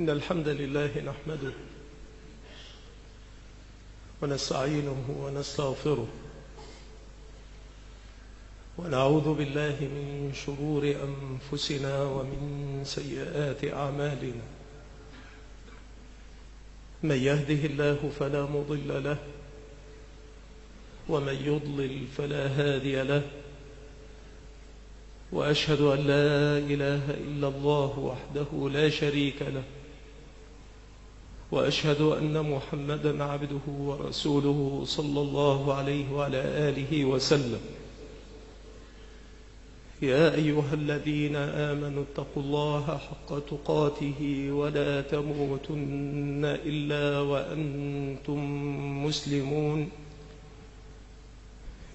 إن الحمد لله نحمده ونستعينه ونستغفره ونعوذ بالله من شرور أنفسنا ومن سيئات أعمالنا. من يهده الله فلا مضل له ومن يضلل فلا هادي له. وأشهد أن لا إله إلا الله وحده لا شريك له. وأشهد أن محمدا عبده ورسوله صلى الله عليه وعلى آله وسلم. يا أيها الذين آمنوا اتقوا الله حق تقاته ولا تموتن إلا وأنتم مسلمون.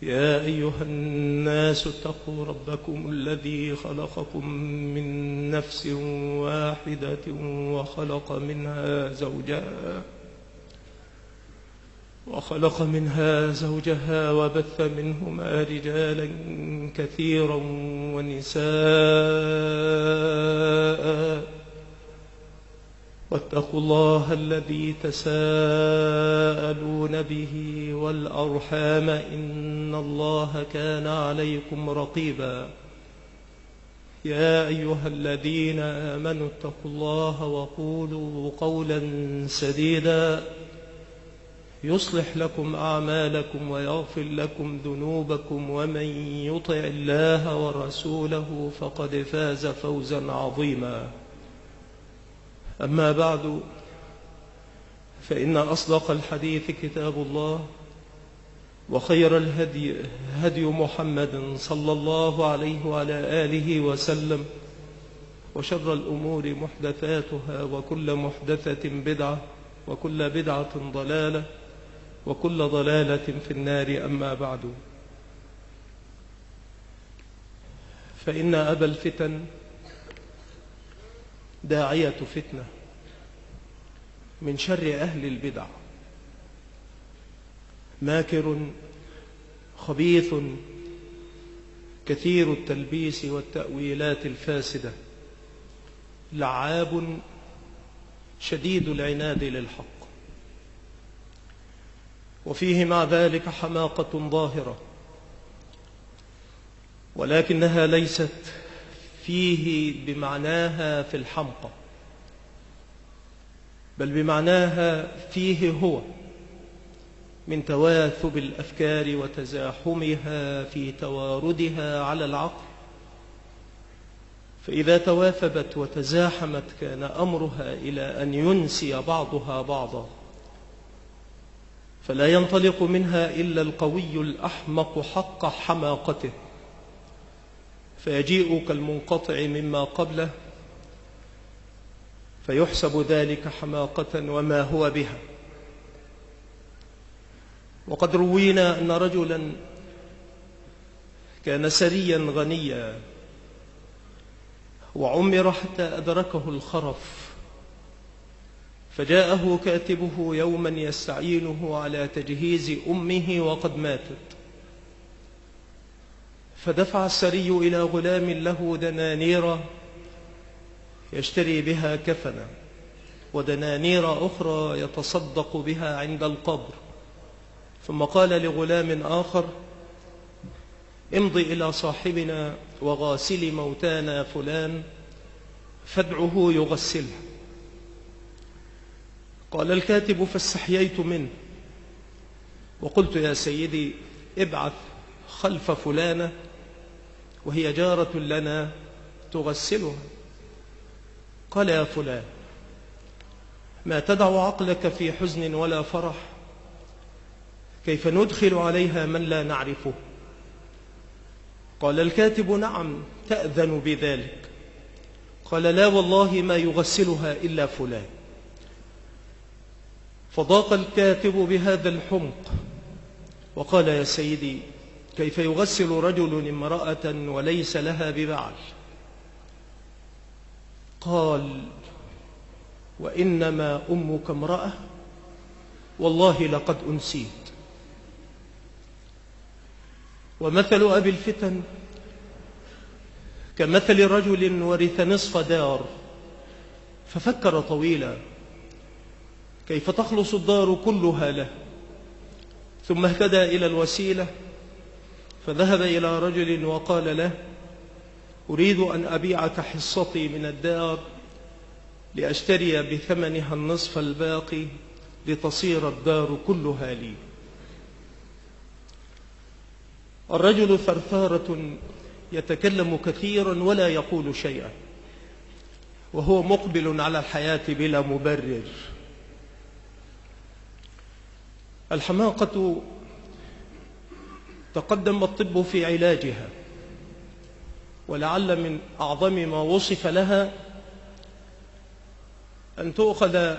يا أيها الناس اتقوا ربكم الذي خلقكم من نفس واحدة وخلق منها زوجها وخلق منها زوجها وبث منهما رجالا كثيرا ونساء واتقوا الله الذي تساءلون به والأرحام إن الله كان عليكم رقيبا. يا أيها الذين آمنوا اتقوا الله وقولوا قولا سديدا. يصلح لكم أعمالكم ويغفر لكم ذنوبكم ومن يطع الله ورسوله فقد فاز فوزا عظيما. أما بعد فإن أصدق الحديث كتاب الله وخير الهدي هدي محمد صلى الله عليه وعلى آله وسلم وشر الأمور محدثاتها وكل محدثة بدعة وكل بدعة ضلالة وكل ضلالة في النار أما بعد. فإن أبا الفتن داعية فتنة من شر أهل البدع. ماكر خبيث كثير التلبيس والتأويلات الفاسدة. لعاب شديد العناد للحق. وفيه مع ذلك حماقة ظاهرة. ولكنها ليست فيه بمعناها في الحمقى. بل بمعناها فيه هو من تواثب الأفكار وتزاحمها في تواردها على العقل. فإذا تواثبت وتزاحمت كان أمرها إلى أن ينسي بعضها بعضا. فلا ينطلق منها إلا القوي الأحمق حق حماقته. فيجيء كالمنقطع مما قبله فيحسب ذلك حماقة وما هو بها. وقد روينا أن رجلا كان سريا غنيا وعمر حتى أدركه الخرف فجاءه كاتبه يوما يستعينه على تجهيز أمه وقد ماتت. فدفع السري إلى غلام له دنانير يشتري بها كفنا ودنانير أخرى يتصدق بها عند القبر. ثم قال لغلام آخر امضي إلى صاحبنا وغاسل موتانا فلان فادعه يغسلها قال الكاتب فاستحييت منه. وقلت يا سيدي ابعث خلف فلانة وهي جارة لنا تغسلها. قال يا فلان ما تدع عقلك في حزن ولا فرح؟ كيف ندخل عليها من لا نعرفه؟ قال الكاتب نعم تأذن بذلك. قال لا والله ما يغسلها إلا فلان. فضاق الكاتب بهذا الحمق وقال يا سيدي كيف يغسل رجل امرأة وليس لها ببعل قال وإنما أمك امرأة والله لقد أنسيت. ومثل أبي الفتن كمثل رجل ورث نصف دار ففكر طويلا كيف تخلص الدار كلها له؟ ثم اهتدى إلى الوسيلة فذهب إلى رجل وقال له أريد أن أبيعك حصتي من الدار لأشتري بثمنها النصف الباقي لتصير الدار كلها لي. الرجل ثرثارة يتكلم كثيرا ولا يقول شيئا وهو مقبل على الحياة بلا مبرر. الحماقة تقدم الطب في علاجها. ولعل من أعظم ما وصف لها أن تؤخذ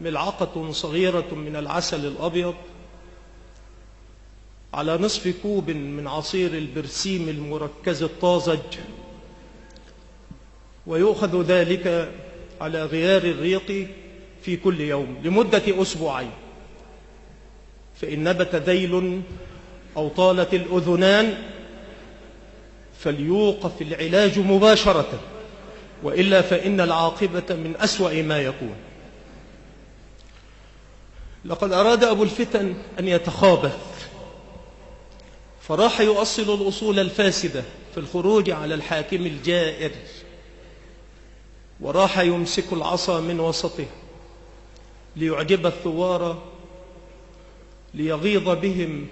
ملعقة صغيرة من العسل الأبيض على نصف كوب من عصير البرسيم المركز الطازج ويؤخذ ذلك على غيار الريق في كل يوم لمدة أسبوعين. فإن نبت ذيل أو طالت الأذنان فليوقف العلاج مباشرة وإلا فإن العاقبة من أسوأ ما يكون. لقد أراد أبو الفتن أن يتخابث فراح يؤصل الأصول الفاسدة في الخروج على الحاكم الجائر وراح يمسك العصا من وسطه ليعجب الثوار ليغيظ بهم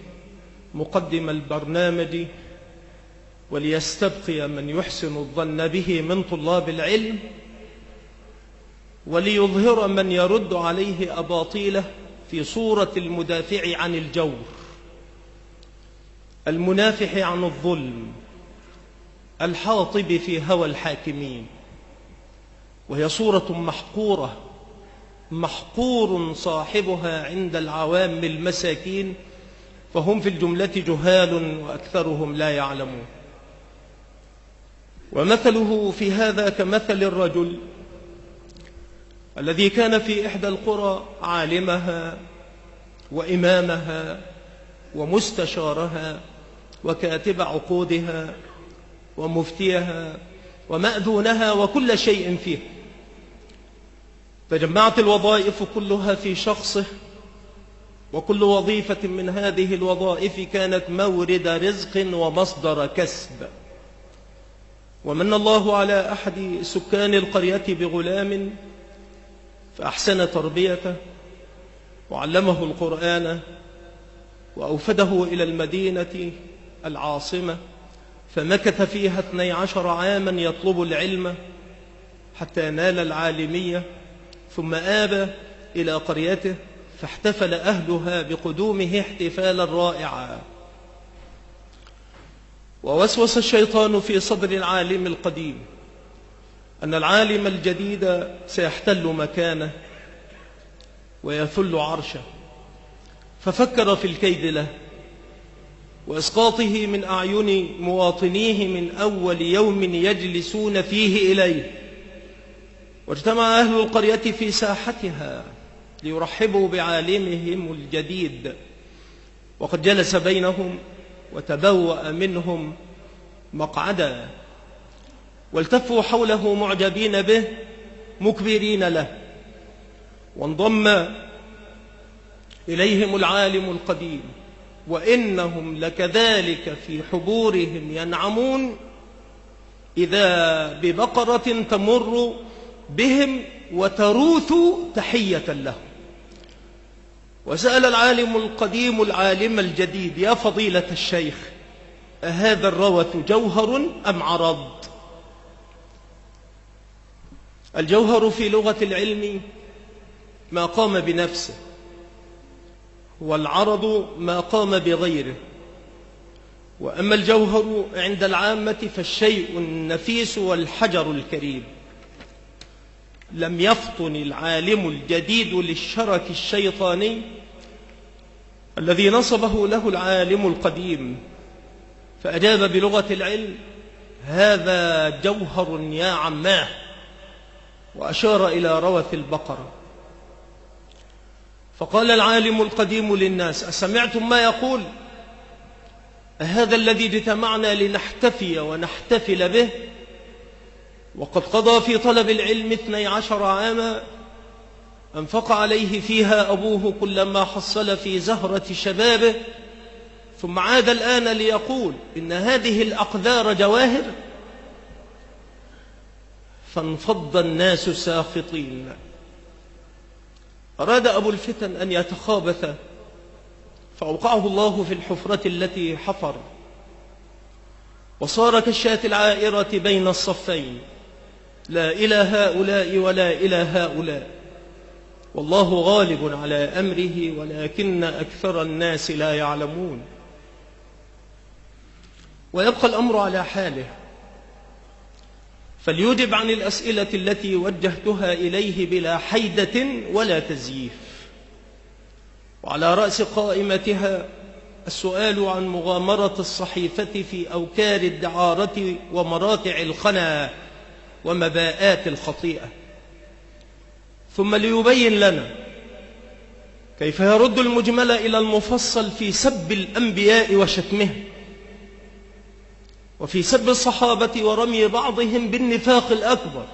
مقدم البرنامج وليستبقي من يحسن الظن به من طلاب العلم وليظهر من يرد عليه أباطيله في صورة المدافع عن الجور المنافح عن الظلم الحاطب في هوى الحاكمين وهي صورة محقورة محقور صاحبها عند العوام المساكين فهم في الجملة جهال وأكثرهم لا يعلمون. ومثله في هذا كمثل الرجل الذي كان في إحدى القرى عالمها وإمامها ومستشارها وكاتب عقودها ومفتيها ومأذونها وكل شيء فيه. تجمعت الوظائف كلها في شخصه وكل وظيفة من هذه الوظائف كانت مورد رزق ومصدر كسب. ومن الله على أحد سكان القرية بغلام فأحسن تربيته وعلمه القرآن وأوفده إلى المدينة العاصمة فمكث فيها اثني عشر عاما يطلب العلم حتى نال العالمية ثم آب إلى قريته فاحتفل أهلها بقدومه احتفالا رائعا. ووسوس الشيطان في صدر العالم القديم أن العالم الجديد سيحتل مكانه ويثل عرشه. ففكر في الكيد له وإسقاطه من أعين مواطنيه من أول يوم يجلسون فيه إليه. واجتمع أهل القرية في ساحتها ليرحبوا بعالمهم الجديد. وقد جلس بينهم وتبوأ منهم مقعدا. والتفوا حوله معجبين به مكبرين له. وانضم إليهم العالم القديم. وإنهم لكذلك في حبورهم ينعمون. إذا ببقرة تمر بهم وتروث تحية لهم وسأل العالم القديم العالم الجديد يا فضيلة الشيخ أهذا الروث جوهر أم عرض؟ الجوهر في لغة العلم ما قام بنفسه والعرض ما قام بغيره. وأما الجوهر عند العامة فالشيء النفيس والحجر الكريم. لم يفطن العالم الجديد للشرك الشيطاني الذي نصبه له العالم القديم فأجاب بلغة العلم هذا جوهر يا عماه. وأشار إلى روث البقرة. فقال العالم القديم للناس أسمعتم ما يقول؟ هذا الذي اجتمعنا لنحتفي ونحتفل به؟ وقد قضى في طلب العلم اثني عشر عاما أنفق عليه فيها أبوه كلما حصل في زهرة شبابه ثم عاد الآن ليقول إن هذه الأقدار جواهر؟ فانفض الناس ساخطين. أراد أبو الفتن أن يتخابث فأوقعه الله في الحفرة التي حفر. وصار كالشاة العائرة بين الصفين لا إلى هؤلاء ولا إلى هؤلاء. والله غالب على أمره ولكن أكثر الناس لا يعلمون. ويبقى الأمر على حاله. فليجب عن الأسئلة التي وجهتها إليه بلا حيدة ولا تزييف. وعلى رأس قائمتها السؤال عن مغامرة الصحيفة في أوكار الدعارة ومراتع الخنا ومباءات الخطيئة. ثم ليبين لنا كيف يرد المجمل إلى المفصل في سب الأنبياء وشتمه وفي سب الصحابة ورمي بعضهم بالنفاق الأكبر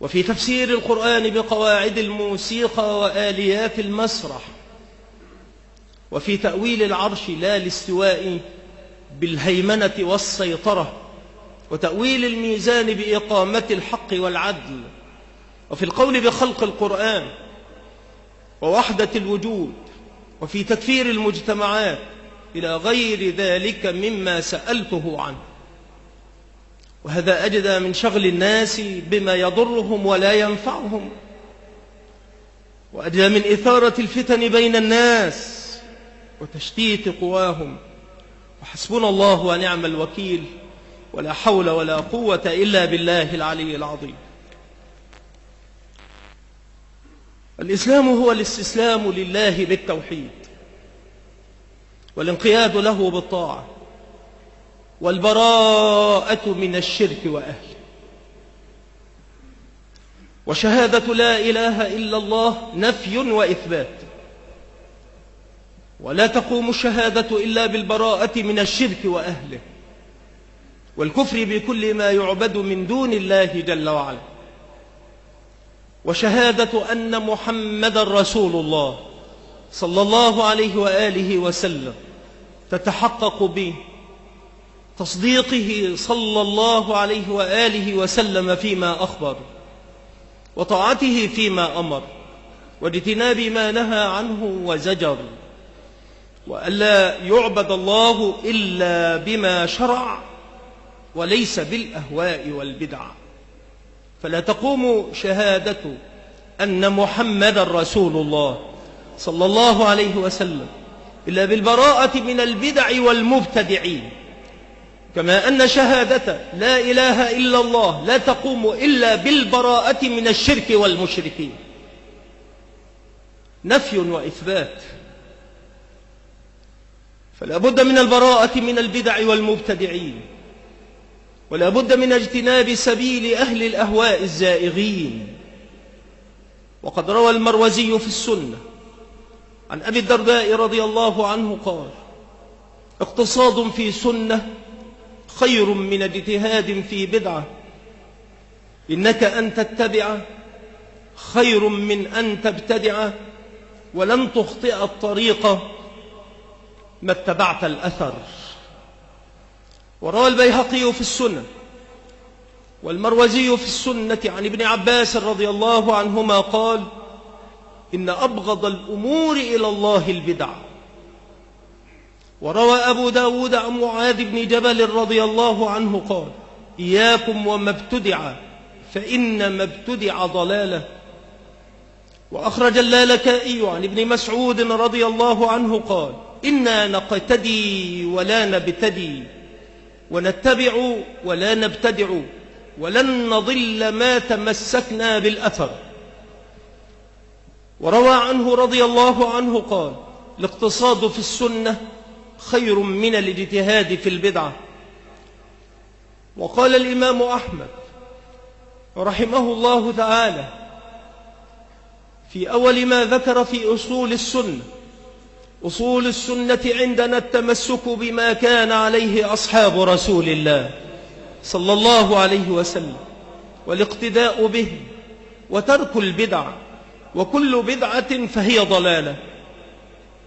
وفي تفسير القرآن بقواعد الموسيقى وآليات المسرح وفي تأويل العرش لا الاستواء بالهيمنة والسيطرة وتأويل الميزان بإقامة الحق والعدل وفي القول بخلق القرآن ووحدة الوجود وفي تكفير المجتمعات إلى غير ذلك مما سألته عنه. وهذا أجدى من شغل الناس بما يضرهم ولا ينفعهم. وأجدى من إثارة الفتن بين الناس وتشتيت قواهم. وحسبنا الله ونعم الوكيل. ولا حول ولا قوة إلا بالله العلي العظيم. الإسلام هو الاستسلام لله بالتوحيد والانقياد له بالطاعة والبراءة من الشرك وأهله. وشهادة لا إله إلا الله نفي وإثبات. ولا تقوم الشهادة إلا بالبراءة من الشرك وأهله والكفر بكل ما يعبد من دون الله جل وعلا. وشهادة أن محمد رسول الله صلى الله عليه وآله وسلم تتحقق به تصديقه صلى الله عليه وآله وسلم فيما أخبر وطاعته فيما أمر واجتناب ما نهى عنه وزجر وألا يعبد الله إلا بما شرع وليس بالأهواء والبدع فلا تقوم شهادة أن محمد رسول الله صلى الله عليه وسلم إلا بالبراءة من البدع والمبتدعين. كما أن شهادة لا إله إلا الله لا تقوم إلا بالبراءة من الشرك والمشركين. نفي وإثبات. فلا بد من البراءة من البدع والمبتدعين. ولا بد من اجتناب سبيل أهل الأهواء الزائغين. وقد روى المروزي في السنة عن أبي الدرداء رضي الله عنه قال اقتصاد في سنة خير من اجتهاد في بدعة. إنك أن تتبع خير من أن تبتدع ولن تخطئ الطريق ما اتبعت الأثر. وروى البيهقي في السنة والمروزي في السنة عن ابن عباس رضي الله عنهما قال إن أبغض الأمور إلى الله البدع. وروى أبو داود عن معاذ بن جبل رضي الله عنه قال إياكم وما ابتدع فإن ما ابتدع ضلاله. وأخرج اللالكائي عن ابن مسعود رضي الله عنه قال إنا نقتدي ولا نبتدي. ونتبع ولا نبتدع ولن نضل ما تمسكنا بالأثر. وروى عنه رضي الله عنه قال الاقتصاد في السنة خير من الاجتهاد في البدعة. وقال الإمام أحمد رحمه الله تعالى في أول ما ذكر في أصول السنة أصول السنة عندنا التمسك بما كان عليه أصحاب رسول الله صلى الله عليه وسلم والاقتداء به وترك البدع وكل بدعة فهي ضلالة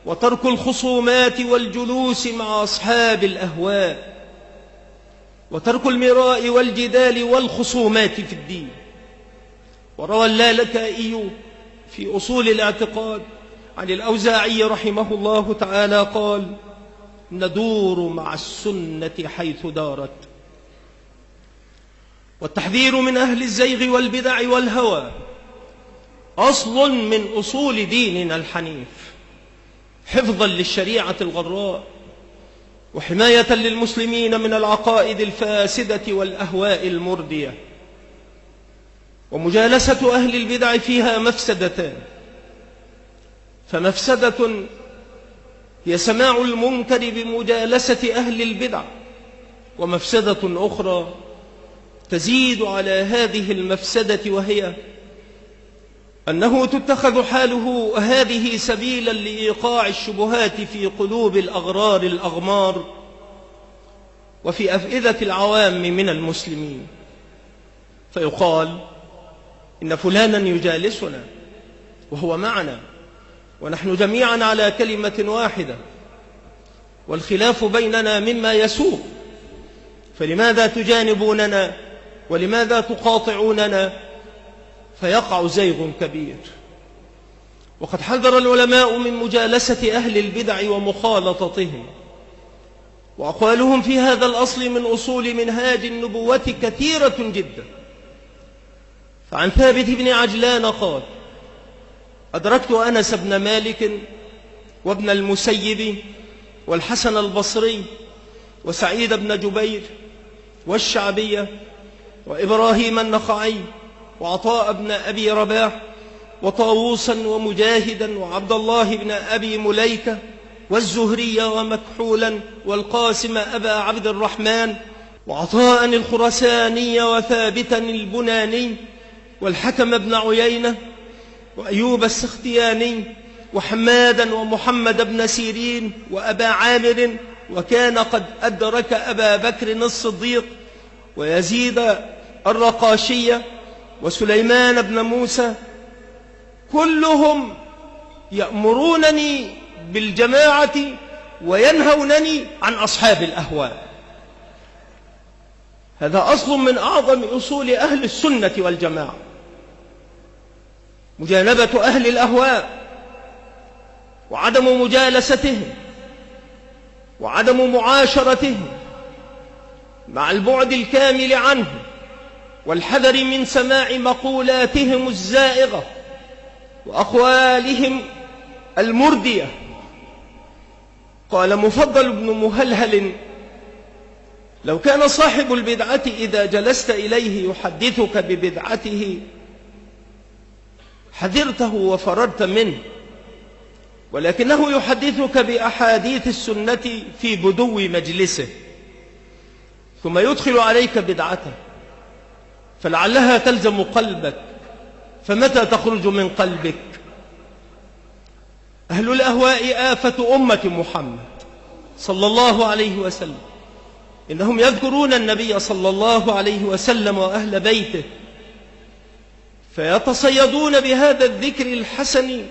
وترك الخصومات والجلوس مع أصحاب الأهواء وترك المراء والجدال والخصومات في الدين. وروى اللالكائي في أصول الاعتقاد عن الأوزاعي رحمه الله تعالى قال ندور مع السنة حيث دارت. والتحذير من أهل الزيغ والبدع والهوى أصل من أصول ديننا الحنيف حفظا للشريعة الغراء وحماية للمسلمين من العقائد الفاسدة والأهواء المردية ومجالسة أهل البدع فيها مفسدتان. فمفسدة هي سماع المنكر بمجالسة أهل البدع ومفسدة أخرى تزيد على هذه المفسدة وهي أنه تتخذ حاله هذه سبيلا لإيقاع الشبهات في قلوب الأغرار الأغمار وفي أفئدة العوام من المسلمين. فيقال إن فلانا يجالسنا وهو معنا. ونحن جميعا على كلمة واحدة والخلاف بيننا مما يسوء. فلماذا تجانبوننا؟ ولماذا تقاطعوننا؟ فيقع زيغ كبير. وقد حذر العلماء من مجالسة أهل البدع ومخالطتهم وأقوالهم في هذا الأصل من أصول منهاج النبوة كثيرة جدا. فعن ثابت بن عجلان قال أدركت أنس بن مالك وابن المسيب والحسن البصري وسعيد بن جبير والشعبية وإبراهيم النخعي وعطاء بن أبي رباح وطاووسا ومجاهدا وعبد الله بن أبي مليكة والزهري ومكحولا والقاسم أبا عبد الرحمن وعطاء الخرساني وثابتا البناني والحكم بن عيينة وأيوب السختياني وحمادا ومحمد بن سيرين وأبا عامر وكان قد أدرك أبا بكر الصديق ويزيد الرقاشية وسليمان بن موسى كلهم يأمرونني بالجماعة وينهونني عن أصحاب الأهواء. هذا أصل من أعظم أصول أهل السنة والجماعة. مجانبة أهل الأهواء وعدم مجالستهم وعدم معاشرتهم مع البعد الكامل عنه والحذر من سماع مقولاتهم الزائغة وأقوالهم المردية. قال مفضل بن مهلهل لو كان صاحب البدعة إذا جلست إليه يحدثك ببدعته حذرته وفررت منه. ولكنه يحدثك بأحاديث السنة في بدو مجلسه. ثم يدخل عليك بدعته. فلعلها تلزم قلبك. فمتى تخرج من قلبك؟ أهل الأهواء آفة أمة محمد صلى الله عليه وسلم. إنهم يذكرون النبي صلى الله عليه وسلم وأهل بيته. فيتصيدون بهذا الذكر الحسن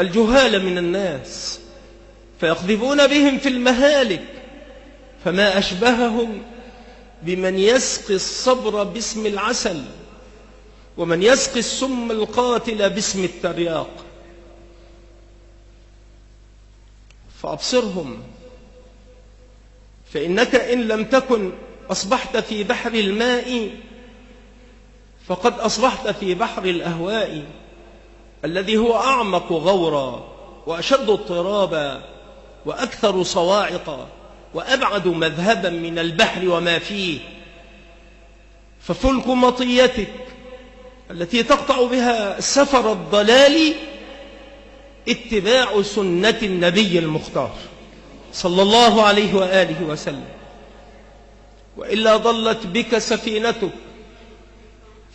الجهال من الناس فيقذفون بهم في المهالك فما أشبههم بمن يسقي الصبر باسم العسل ومن يسقي السم القاتل باسم الترياق. فأبصرهم فإنك إن لم تكن أصبحت في بحر الماء فقد أصبحت في بحر الأهواء الذي هو أعمق غورا وأشد اضطرابا وأكثر صواعقا وأبعد مذهبا من البحر وما فيه. ففلك مطيتك التي تقطع بها سفر الضلال اتباع سنة النبي المختار صلى الله عليه وآله وسلم. وإلا ضلت بك سفينتك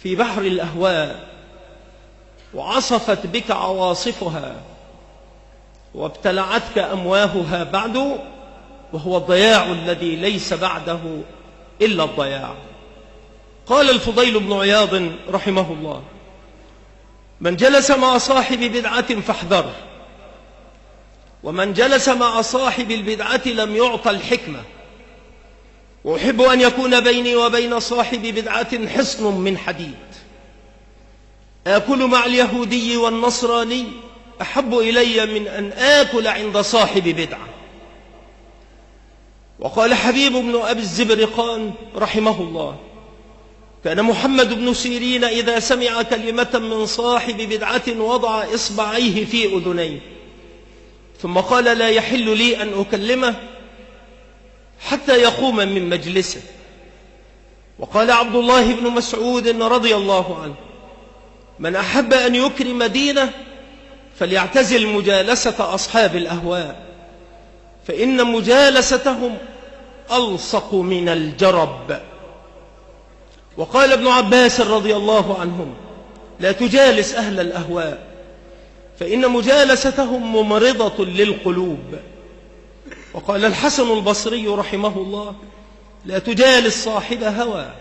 في بحر الأهواء وعصفت بك عواصفها وابتلعتك أمواهها بعد وهو الضياع الذي ليس بعده إلا الضياع. قال الفضيل بن عياض رحمه الله من جلس مع صاحب بدعة فاحذره ومن جلس مع صاحب البدعة لم يعطى الحكمة. وأحب أن يكون بيني وبين صاحب بدعة حصن من حديد. آكل مع اليهودي والنصراني أحب إلي من أن آكل عند صاحب بدعة. وقال حبيب بن أبي الزبرقان رحمه الله كان محمد بن سيرين إذا سمع كلمة من صاحب بدعة وضع إصبعيه في أذنيه. ثم قال لا يحل لي أن أكلمه حتى يقوم من مجلسه. وقال عبد الله بن مسعود رضي الله عنه من أحب أن يكرم دينه فليعتزل مجالسة أصحاب الأهواء فإن مجالستهم ألصق من الجرب. وقال ابن عباس رضي الله عنهم لا تجالس أهل الأهواء فإن مجالستهم ممرضة للقلوب. وقال الحسن البصري رحمه الله لا تجالس صاحب هوى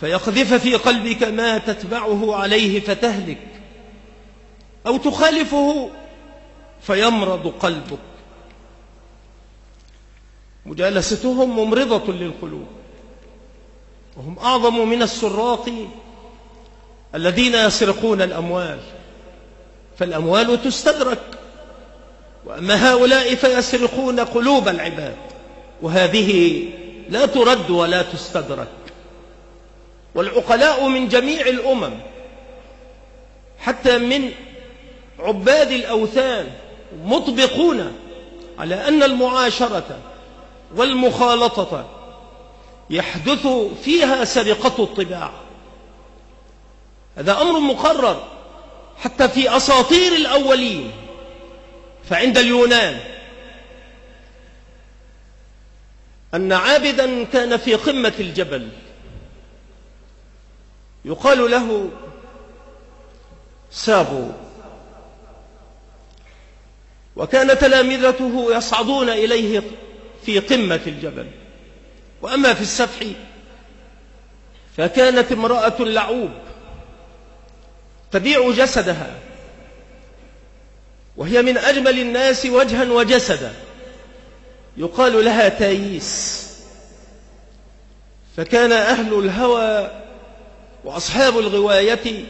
فيقذف في قلبك ما تتبعه عليه فتهلك أو تخالفه فيمرض قلبك. مجالستهم ممرضة للقلوب وهم أعظم من السراق الذين يسرقون الأموال فالأموال تستدرك وأما هؤلاء فيسرقون قلوب العباد وهذه لا ترد ولا تستدرك. والعقلاء من جميع الأمم حتى من عباد الأوثان مطبقون على أن المعاشرة والمخالطة يحدث فيها سرقة الطباع هذا أمر مقرر حتى في أساطير الأولين. فعند اليونان أن عابدا كان في قمة الجبل يقال له سابو وكان تلامذته يصعدون إليه في قمة الجبل. وأما في السفح فكانت امرأة لعوب تبيع جسدها. وهي من أجمل الناس وجها وجسدا. يقال لها تاييس فكان أهل الهوى وأصحاب الغواية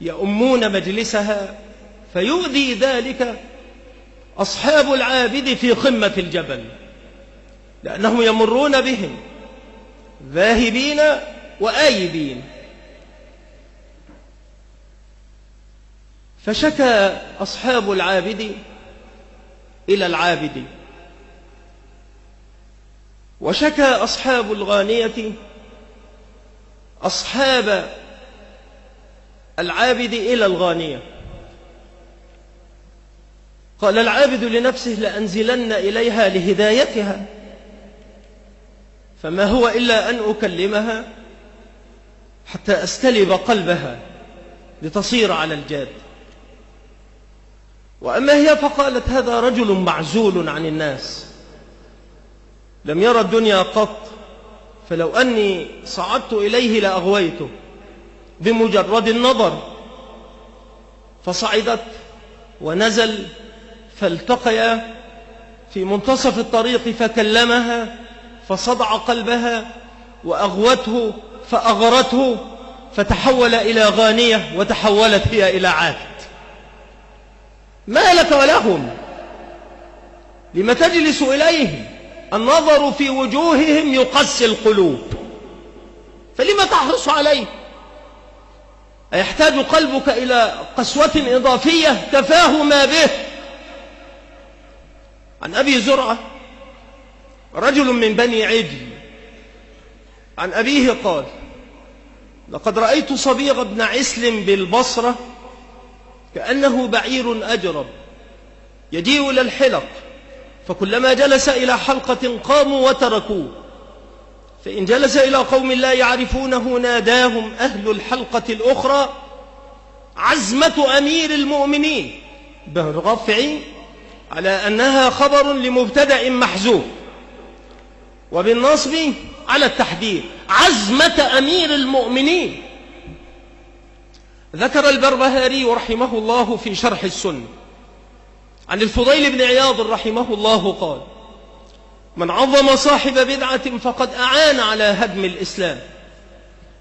يؤمون مجلسها فيؤذي ذلك أصحاب العابد في قمة الجبل لأنهم يمرون بهم ذاهبين وآيبين. فشكى أصحاب العابد إلى العابد. وشكى أصحاب الغانية أصحاب العابد إلى الغانية. قال العابد لنفسه لأنزلن إليها لهدايتها فما هو إلا أن أكلمها حتى أستلب قلبها لتصير على الجاد. وأما هي فقالت هذا رجل معزول عن الناس. لم يرى الدنيا قط فلو أني صعدت إليه لأغويته بمجرد النظر. فصعدت ونزل فالتقيا في منتصف الطريق فكلمها فصدع قلبها وأغوته فأغرته فتحول إلى غانية وتحولت هي إلى عابد ما لك ولهم؟ لم تجلس إليهم النظر في وجوههم يقسي القلوب. فلما تحرص عليه؟ أيحتاج قلبك إلى قسوة إضافية كفاه ما به؟ عن أبي زرعة رجل من بني عجل عن أبيه قال لقد رأيت صبيغ بن عسل بالبصرة كأنه بعير أجرب يجيء إلى الحلق فكلما جلس إلى حلقة قاموا وتركوه فإن جلس إلى قوم لا يعرفونه ناداهم أهل الحلقة الأخرى عزمة أمير المؤمنين بالرفع على أنها خبر لمبتدأ محزوب وبالنصب على التحذير عزمة أمير المؤمنين ذكر البربهاري رحمه الله في شرح السنة عن الفضيل بن عياض رحمه الله قال من عظم صاحب بدعة فقد أعان على هدم الإسلام.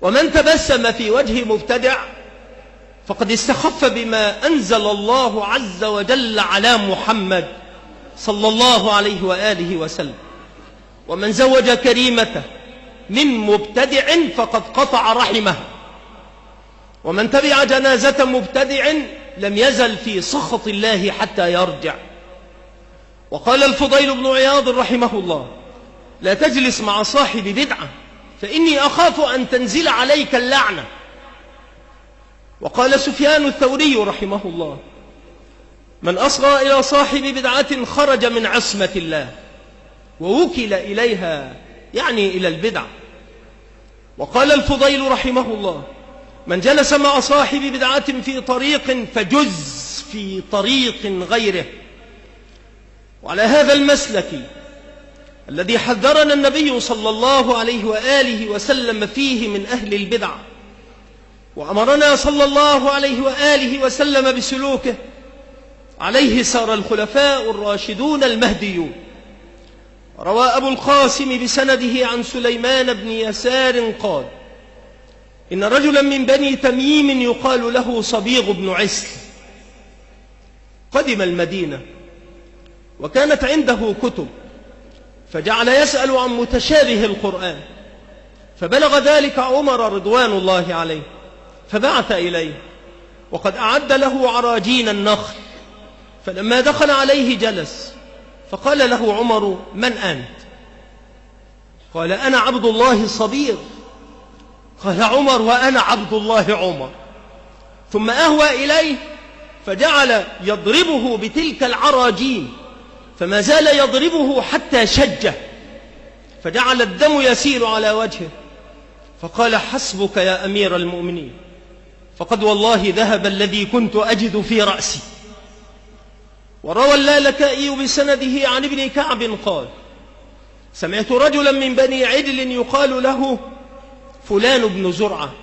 ومن تبسم في وجه مبتدع فقد استخف بما أنزل الله عز وجل على محمد صلى الله عليه وآله وسلم. ومن زوج كريمته من مبتدع فقد قطع رحمه. ومن تبع جنازة مبتدع لم يزل في سخط الله حتى يرجع. وقال الفضيل بن عياض رحمه الله لا تجلس مع صاحب بدعة فإني أخاف أن تنزل عليك اللعنة. وقال سفيان الثوري رحمه الله من أصغى إلى صاحب بدعة خرج من عصمة الله ووكل إليها يعني إلى البدع. وقال الفضيل رحمه الله من جلس مع صاحب بدعة في طريق فجز في طريق غيره. وعلى هذا المسلك الذي حذرنا النبي صلى الله عليه وآله وسلم فيه من أهل البدع وأمرنا صلى الله عليه وآله وسلم بسلوكه عليه سار الخلفاء الراشدون المهديون. روى أبو القاسم بسنده عن سليمان بن يسار قال إن رجلا من بني تميم يقال له صبيغ بن عسل. قدم المدينة وكانت عنده كتب فجعل يسأل عن متشابه القرآن فبلغ ذلك عمر رضوان الله عليه فبعث إليه وقد أعد له عراجين النخل فلما دخل عليه جلس فقال له عمر من أنت؟ قال أنا عبد الله صبير قال عمر وأنا عبد الله عمر. ثم أهوى إليه فجعل يضربه بتلك العراجين فما زال يضربه حتى شجه فجعل الدم يسيل على وجهه. فقال حسبك يا أمير المؤمنين فقد والله ذهب الذي كنت أجد في رأسي. وروى اللالكائي بسنده عن ابن كعب قال سمعت رجلا من بني عدل يقال له فلان بن زرعة.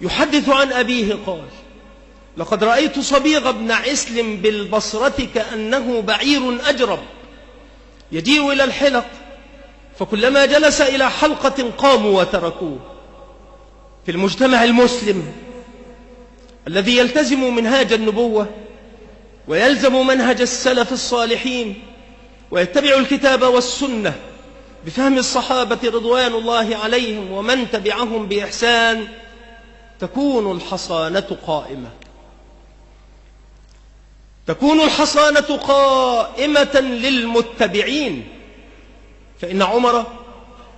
يحدث عن أبيه قال لقد رأيت صبيغ بن عسل بالبصرة كأنه بعير أجرب. يجيء إلى الحلق فكلما جلس إلى حلقة قاموا وتركوه. في المجتمع المسلم الذي يلتزم منهاج النبوة ويلزم منهج السلف الصالحين ويتبع الكتاب والسنة بفهم الصحابة رضوان الله عليهم ومن تبعهم بإحسان تكون الحصانة قائمة. تكون الحصانة قائمة للمتبعين. فإن عمر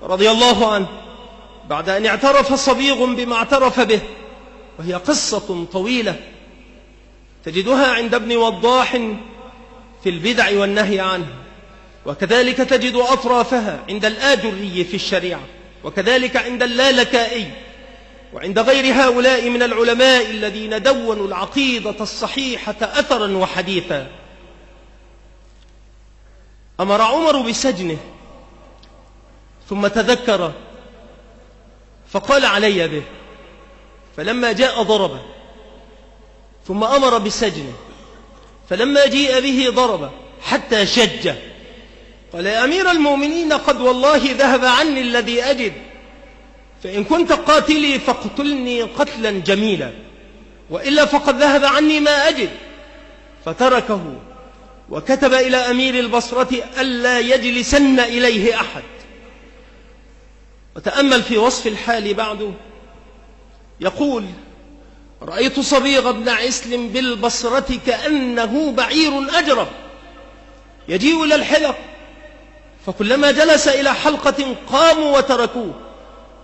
رضي الله عنه بعد أن اعترف صبيغ بما اعترف به وهي قصة طويلة تجدها عند ابن وضاح في البدع والنهي عنه. وكذلك تجد أطرافها عند الآجري في الشريعة وكذلك عند اللالكائي وعند غير هؤلاء من العلماء الذين دونوا العقيدة الصحيحة أثرا وحديثا. أمر عمر بسجنه ثم تذكر فقال علي به فلما جاء ضربه ثم أمر بسجنه فلما جيء به ضربه حتى شجه قال يا أمير المؤمنين قد والله ذهب عني الذي أجد. فإن كنت قاتلي فاقتلني قتلا جميلا. وإلا فقد ذهب عني ما أجد. فتركه وكتب إلى أمير البصرة ألا يجلسن إليه أحد. وتأمل في وصف الحال بعده. يقول رأيت صبيغ بن عسل بالبصرة كأنه بعير أجرب. يجيء إلى الحلق فكلما جلس إلى حلقة قاموا وتركوه.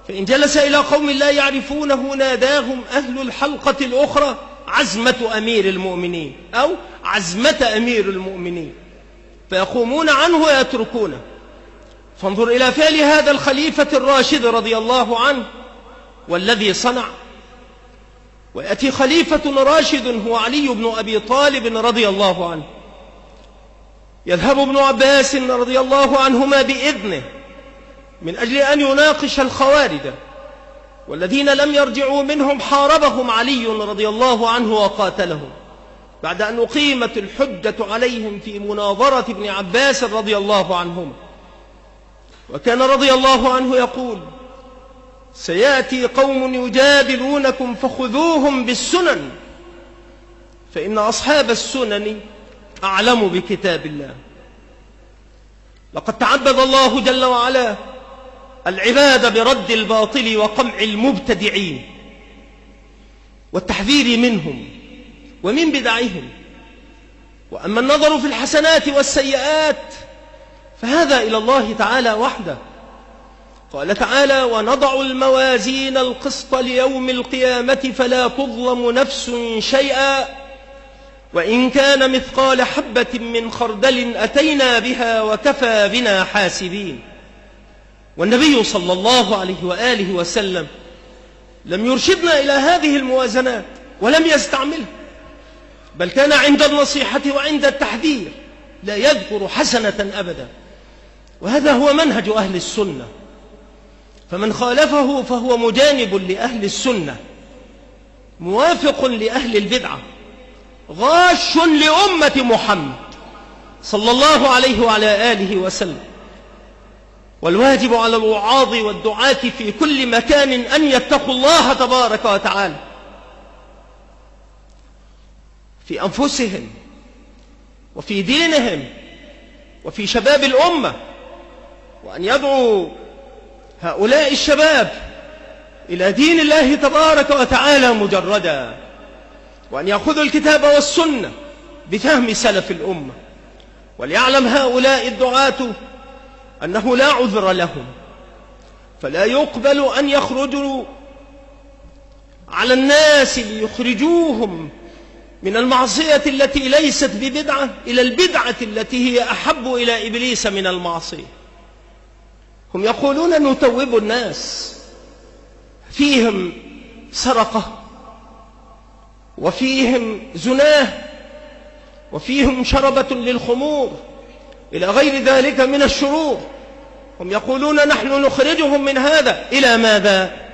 فإن جلس إلى قوم لا يعرفونه ناداهم أهل الحلقة الأخرى عزمة أمير المؤمنين أو عزمة أمير المؤمنين. فيقومون عنه ويتركونه. فانظر إلى فعل هذا الخليفة الراشد رضي الله عنه والذي صنع. ويأتي خليفة راشد هو علي بن أبي طالب رضي الله عنه. يذهب ابن عباس رضي الله عنهما بإذنه من أجل أن يناقش الخوارج والذين لم يرجعوا منهم حاربهم علي رضي الله عنه وقاتلهم بعد أن أقيمت الحجة عليهم في مناظرة ابن عباس رضي الله عنهما وكان رضي الله عنه يقول سيأتي قوم يجادلونكم فخذوهم بالسنن فإن أصحاب السنن أعلم بكتاب الله. لقد تعبد الله جل وعلا العباد برد الباطل وقمع المبتدعين والتحذير منهم ومن بدعهم. وأما النظر في الحسنات والسيئات فهذا إلى الله تعالى وحده. قال تعالى ونضع الموازين القسط ليوم القيامة فلا تظلم نفس شيئا وإن كان مثقال حبة من خردل أتينا بها وكفى بنا حاسبين. والنبي صلى الله عليه وآله وسلم لم يرشدنا إلى هذه الموازنات ولم يستعملها بل كان عند النصيحة وعند التحذير لا يذكر حسنة أبدا. وهذا هو منهج أهل السنة. فمن خالفه فهو مجانب لأهل السنة. موافق لأهل البدعة. غاش لأمة محمد صلى الله عليه وعلى آله وسلم. والواجب على الوعاظ والدعاة في كل مكان أن يتقوا الله تبارك وتعالى. في أنفسهم وفي دينهم وفي شباب الأمة وأن يدعوا هؤلاء الشباب إلى دين الله تبارك وتعالى مجردا. وأن يأخذوا الكتاب والسنة بفهم سلف الأمة. وليعلم هؤلاء الدعاة أنه لا عذر لهم. فلا يقبل أن يخرجوا على الناس ليخرجوهم من المعصية التي ليست ببدعة إلى البدعة التي هي أحب إلى إبليس من المعصية. هم يقولون نتوب الناس. فيهم سرقة. وفيهم زناه وفيهم شربة للخمور إلى غير ذلك من الشرور. هم يقولون نحن نخرجهم من هذا إلى ماذا؟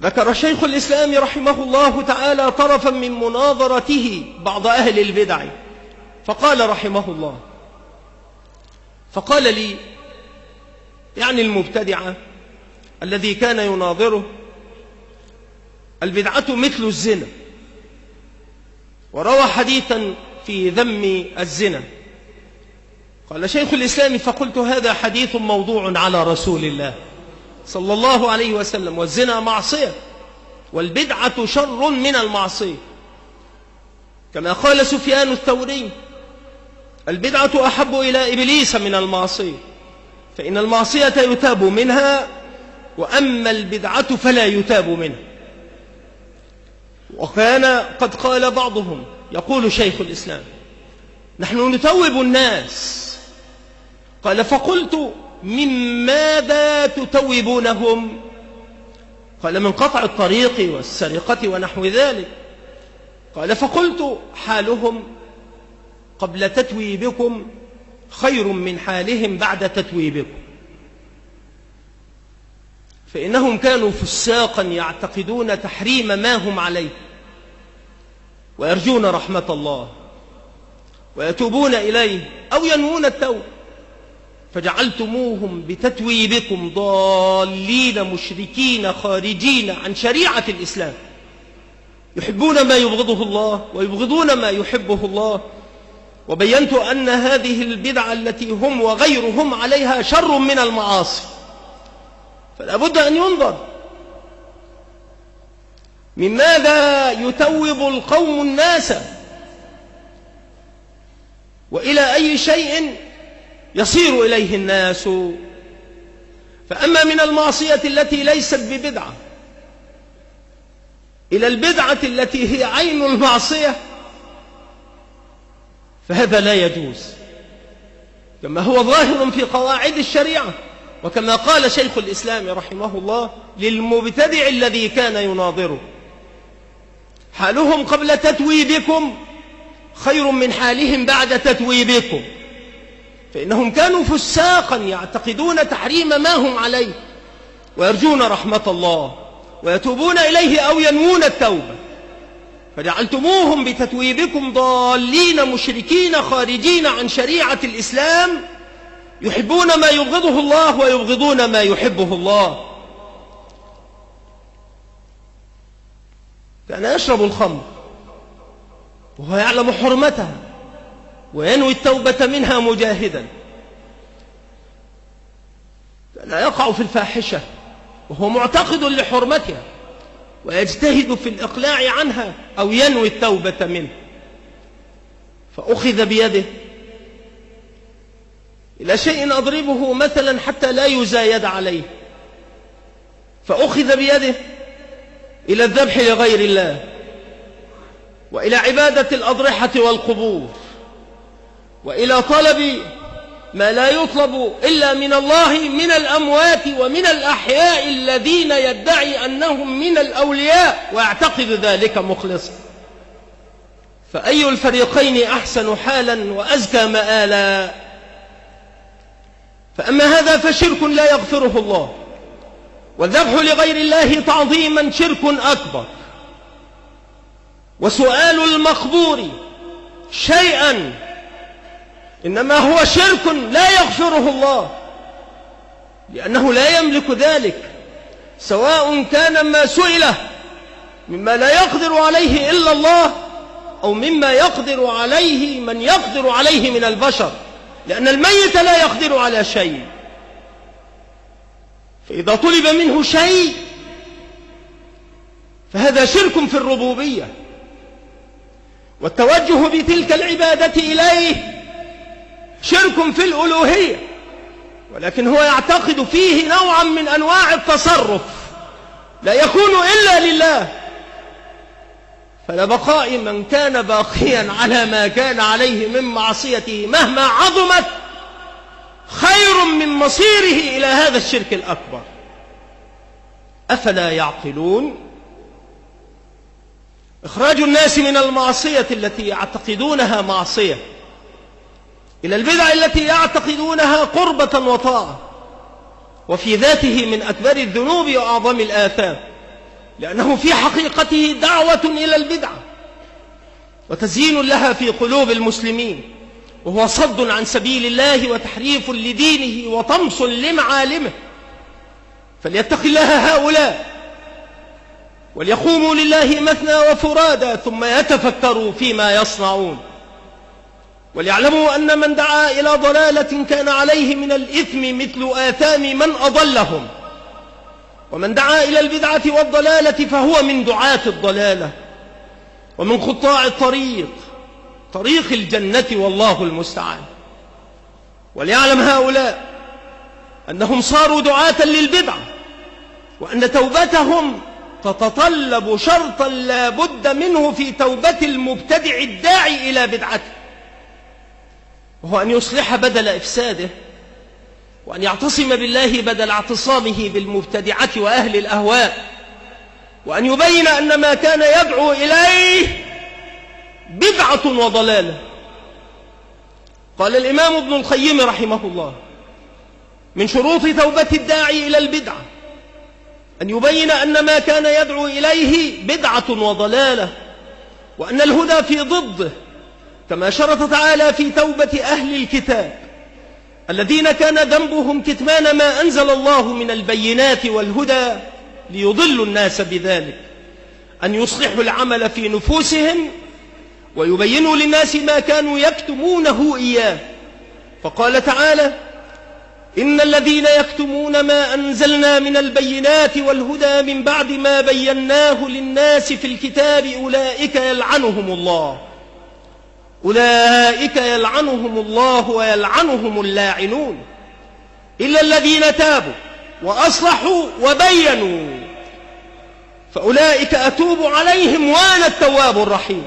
ذكر شيخ الإسلام رحمه الله تعالى طرفا من مناظرته بعض أهل البدع فقال رحمه الله فقال لي يعني المبتدعة الذي كان يناظره البدعة مثل الزنا. وروى حديثا في ذم الزنا. قال شيخ الإسلام فقلت هذا حديث موضوع على رسول الله صلى الله عليه وسلم والزنا معصية والبدعة شر من المعصية. كما قال سفيان الثوري البدعة أحب إلى إبليس من المعصية فإن المعصية يتاب منها وأما البدعة فلا يتاب منها. وكان قد قال بعضهم يقول شيخ الإسلام نحن نتوب الناس. قال فقلت من ماذا تتوبونهم؟ قال من قطع الطريق والسرقة ونحو ذلك. قال فقلت حالهم قبل تتويبكم خير من حالهم بعد تتويبكم. فإنهم كانوا فساقا يعتقدون تحريم ما هم عليه. ويرجون رحمة الله ويتوبون إليه أو ينوون التوب فجعلتموهم بتتويبكم ضالين مشركين خارجين عن شريعة الإسلام يحبون ما يبغضه الله ويبغضون ما يحبه الله وبينت أن هذه البدعة التي هم وغيرهم عليها شر من المعاصي فلا بد أن ينظر من ماذا يتوب القوم الناس؟ وإلى أي شيء يصير إليه الناس؟ فأما من المعصية التي ليست ببدعة إلى البدعة التي هي عين المعصية فهذا لا يجوز. كما هو ظاهر في قواعد الشريعة وكما قال شيخ الإسلام رحمه الله للمبتدع الذي كان يناظره. حالهم قبل تتويبكم خير من حالهم بعد تتويبكم. فإنهم كانوا فساقا يعتقدون تحريم ما هم عليه ويرجون رحمة الله ويتوبون إليه أو ينوون التوبة. فجعلتموهم بتتويبكم ضالين مشركين خارجين عن شريعة الإسلام يحبون ما يبغضه الله ويبغضون ما يحبه الله. كان يشرب الخمر وهو يعلم حرمتها وينوي التوبة منها مجاهدا. كان يقع في الفاحشة وهو معتقد لحرمتها ويجتهد في الإقلاع عنها أو ينوي التوبة منه. فأخذ بيده إلى شيء أضربه مثلا حتى لا يزايد عليه. فأخذ بيده إلى الذبح لغير الله وإلى عبادة الأضرحة والقبور وإلى طلب ما لا يطلب إلا من الله من الأموات ومن الأحياء الذين يدعي أنهم من الأولياء ويعتقد ذلك مخلصا فأي الفريقين أحسن حالا وأزكى مآلا؟ فأما هذا فشرك لا يغفره الله. والذبح لغير الله تعظيما شرك أكبر. وسؤال المقبور شيئا إنما هو شرك لا يغفره الله لأنه لا يملك ذلك سواء كان ما سئله مما لا يقدر عليه إلا الله أو مما يقدر عليه من يقدر عليه من البشر لأن الميت لا يقدر على شيء. فإذا طلب منه شيء فهذا شرك في الربوبية. والتوجه بتلك العبادة إليه شرك في الألوهية ولكن هو يعتقد فيه نوعا من أنواع التصرف. لا يكون إلا لله. فلبقاء من كان باقيا على ما كان عليه من معصيته مهما عظمت خير من مصيره إلى هذا الشرك الأكبر. أفلا يعقلون؟ إخراج الناس من المعصية التي يعتقدونها معصية إلى البدع التي يعتقدونها قربة وطاعة وفي ذاته من أكبر الذنوب وأعظم الآثام لأنه في حقيقته دعوة إلى البدعة وتزيين لها في قلوب المسلمين. وهو صد عن سبيل الله وتحريف لدينه وطمس لمعالمه. فليتق الله هؤلاء وليقوموا لله مثنى وفرادا ثم يتفكروا فيما يصنعون. وليعلموا أن من دعا إلى ضلالة كان عليه من الإثم مثل آثام من أضلهم. ومن دعا إلى البدعة والضلالة فهو من دعاة الضلالة ومن خطاع الطريق طريق الجنة والله المستعان. وليعلم هؤلاء أنهم صاروا دعاة للبدعة وأن توبتهم تتطلب شرطا لا بد منه في توبة المبتدع الداعي إلى بدعته وهو أن يصلح بدل إفساده وأن يعتصم بالله بدل اعتصامه بالمبتدعة وأهل الأهواء وأن يبين أن ما كان يدعو إليه بدعة وضلالة. قال الإمام ابن القيم رحمه الله من شروط توبة الداعي إلى البدعة أن يبين أن ما كان يدعو إليه بدعة وضلالة وأن الهدى في ضده كما شرط تعالى في توبة أهل الكتاب الذين كان ذنبهم كتمان ما أنزل الله من البينات والهدى ليضلوا الناس بذلك أن يصلحوا العمل في نفوسهم ويبينوا للناس ما كانوا يكتمونه إياه. فقال تعالى إن الذين يكتمون ما أنزلنا من البينات والهدى من بعد ما بيناه للناس في الكتاب أولئك يلعنهم الله. أولئك يلعنهم الله ويلعنهم اللاعنون. إلا الذين تابوا وأصلحوا وبينوا. فأولئك أتوب عليهم وأنا التواب الرحيم.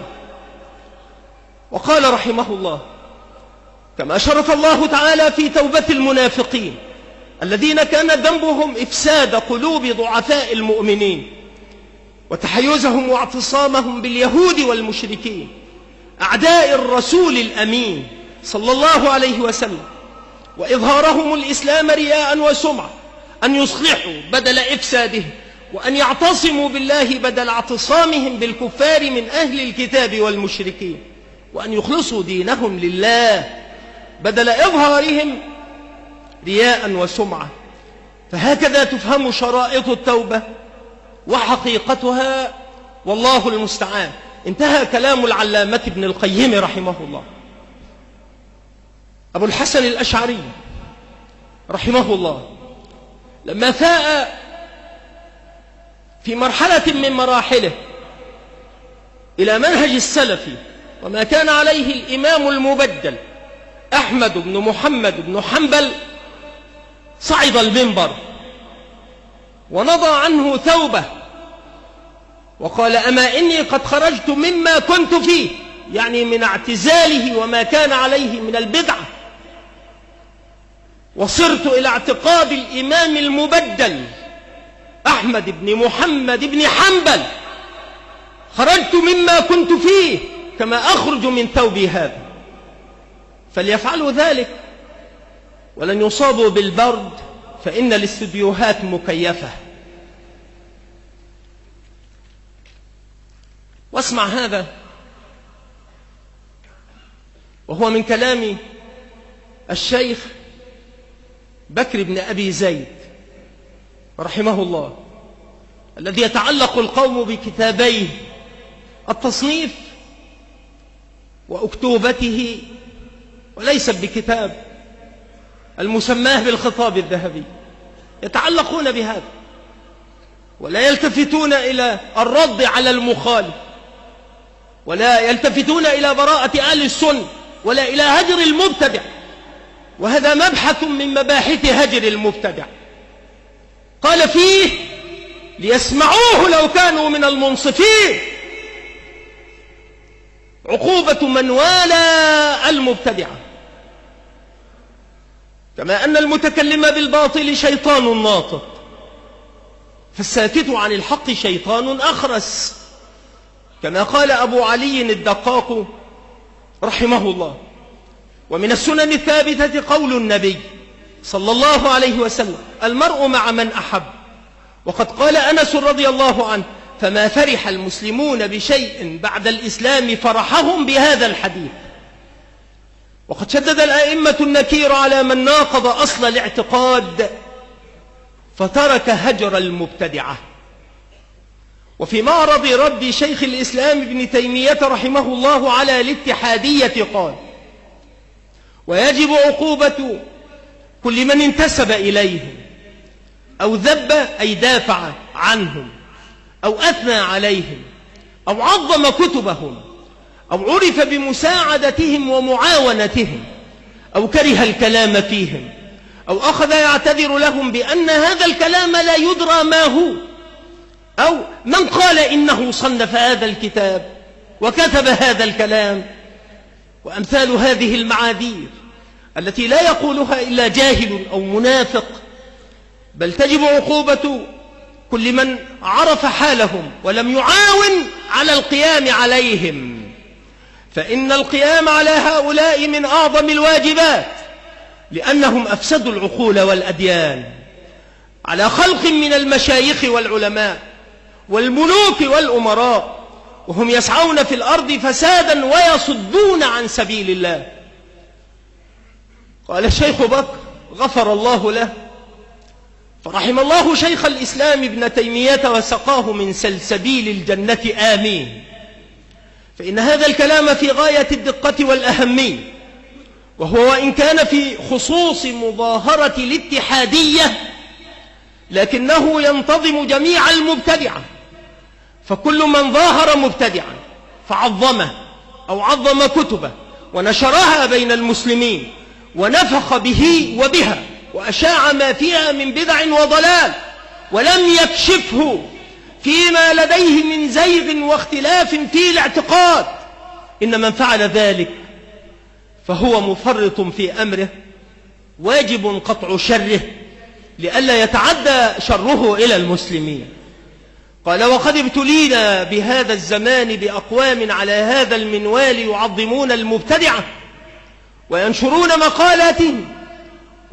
وقال رحمه الله كما شرف الله تعالى في توبة المنافقين الذين كان ذنبهم إفساد قلوب ضعفاء المؤمنين وتحيزهم واعتصامهم باليهود والمشركين أعداء الرسول الأمين صلى الله عليه وسلم وإظهارهم الإسلام رياء وسمعة أن يصلحوا بدل إفساده وأن يعتصموا بالله بدل اعتصامهم بالكفار من أهل الكتاب والمشركين. وأن يخلصوا دينهم لله بدل إظهارهم رياء وسمعة. فهكذا تفهم شرائط التوبة وحقيقتها والله المستعان. انتهى كلام العلامة ابن القيم رحمه الله. أبو الحسن الأشعري رحمه الله. لما فاء في مرحلة من مراحله إلى منهج السلف وما كان عليه الإمام المبدل أحمد بن محمد بن حنبل صعد المنبر ونضى عنه ثوبه وقال أما إني قد خرجت مما كنت فيه يعني من اعتزاله وما كان عليه من البدعة. وصرت إلى اعتقاد الإمام المبدل أحمد بن محمد بن حنبل خرجت مما كنت فيه كما أخرج من ثوبي هذا. فليفعلوا ذلك. ولن يصابوا بالبرد فإن الاستديوهات مكيفة. واسمع هذا. وهو من كلام الشيخ بكر بن أبي زيد رحمه الله الذي يتعلق القوم بكتابيه. التصنيف وأكتوبته وليس بكتاب المسماه بالخطاب الذهبي يتعلقون بهذا ولا يلتفتون إلى الرد على المخالف ولا يلتفتون إلى براءة أهل السنة ولا إلى هجر المبتدع وهذا مبحث من مباحث هجر المبتدع. قال فيه ليسمعوه لو كانوا من المنصفين. عقوبة من والى المبتدعة كما أن المتكلم بالباطل شيطان ناطق. فالساكت عن الحق شيطان أخرس. كما قال أبو علي الدقاق رحمه الله. ومن السنن الثابتة قول النبي صلى الله عليه وسلم المرء مع من أحب. وقد قال أنس رضي الله عنه فما فرح المسلمون بشيء بعد الإسلام فرحهم بهذا الحديث. وقد شدد الأئمة النكير على من ناقض أصل الاعتقاد فترك هجر المبتدعة. وفي معرض رد شيخ الإسلام ابن تيمية رحمه الله على الاتحادية قال ويجب عقوبة كل من انتسب إليهم أو ذب أي دافع عنهم. أو أثنى عليهم أو عظم كتبهم أو عرف بمساعدتهم ومعاونتهم أو كره الكلام فيهم أو أخذ يعتذر لهم بأن هذا الكلام لا يدرى ما هو أو من قال إنه صنف هذا الكتاب وكتب هذا الكلام. وأمثال هذه المعاذير التي لا يقولها إلا جاهل أو منافق بل تجب عقوبة كل من عرف حالهم ولم يعاون على القيام عليهم. فإن القيام على هؤلاء من أعظم الواجبات لأنهم أفسدوا العقول والأديان. على خلق من المشايخ والعلماء والملوك والأمراء وهم يسعون في الأرض فسادا ويصدون عن سبيل الله. قال الشيخ بكر غفر الله له فرحم الله شيخ الإسلام ابن تيمية وسقاه من سلسبيل الجنة. آمين. فإن هذا الكلام في غاية الدقة والأهمية وهو وإن كان في خصوص مظاهرة الاتحادية لكنه ينتظم جميع المبتدعة. فكل من ظاهر مبتدعا فعظمه أو عظم كتبه ونشرها بين المسلمين ونفخ به وبها. وأشاع ما فيها من بدع وضلال ولم يكشفه فيما لديه من زيغ واختلاف في الاعتقاد. إن من فعل ذلك فهو مفرط في أمره واجب قطع شره لئلا يتعدى شره إلى المسلمين. قال وقد ابتلينا بهذا الزمان بأقوام على هذا المنوال يعظمون المبتدعة وينشرون مقالاتهم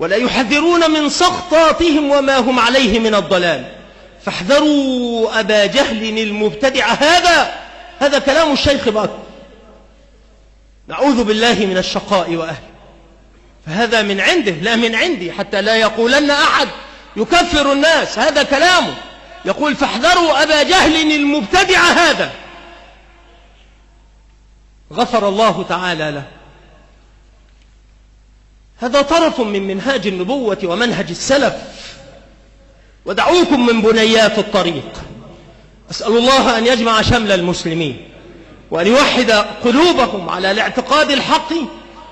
ولا يحذرون من سخطاتهم وما هم عليه من الضلال. فاحذروا أبا جهل المبتدع هذا. هذا كلام الشيخ بكر. نعوذ بالله من الشقاء وأهله. فهذا من عنده لا من عندي حتى لا يقولن أحد. يكفر الناس هذا كلامه. يقول فاحذروا أبا جهل المبتدع هذا. غفر الله تعالى له. هذا طرف من منهاج النبوة ومنهج السلف. ودعوكم من بنيات الطريق. أسأل الله أن يجمع شمل المسلمين وأن يوحد قلوبهم على الاعتقاد الحق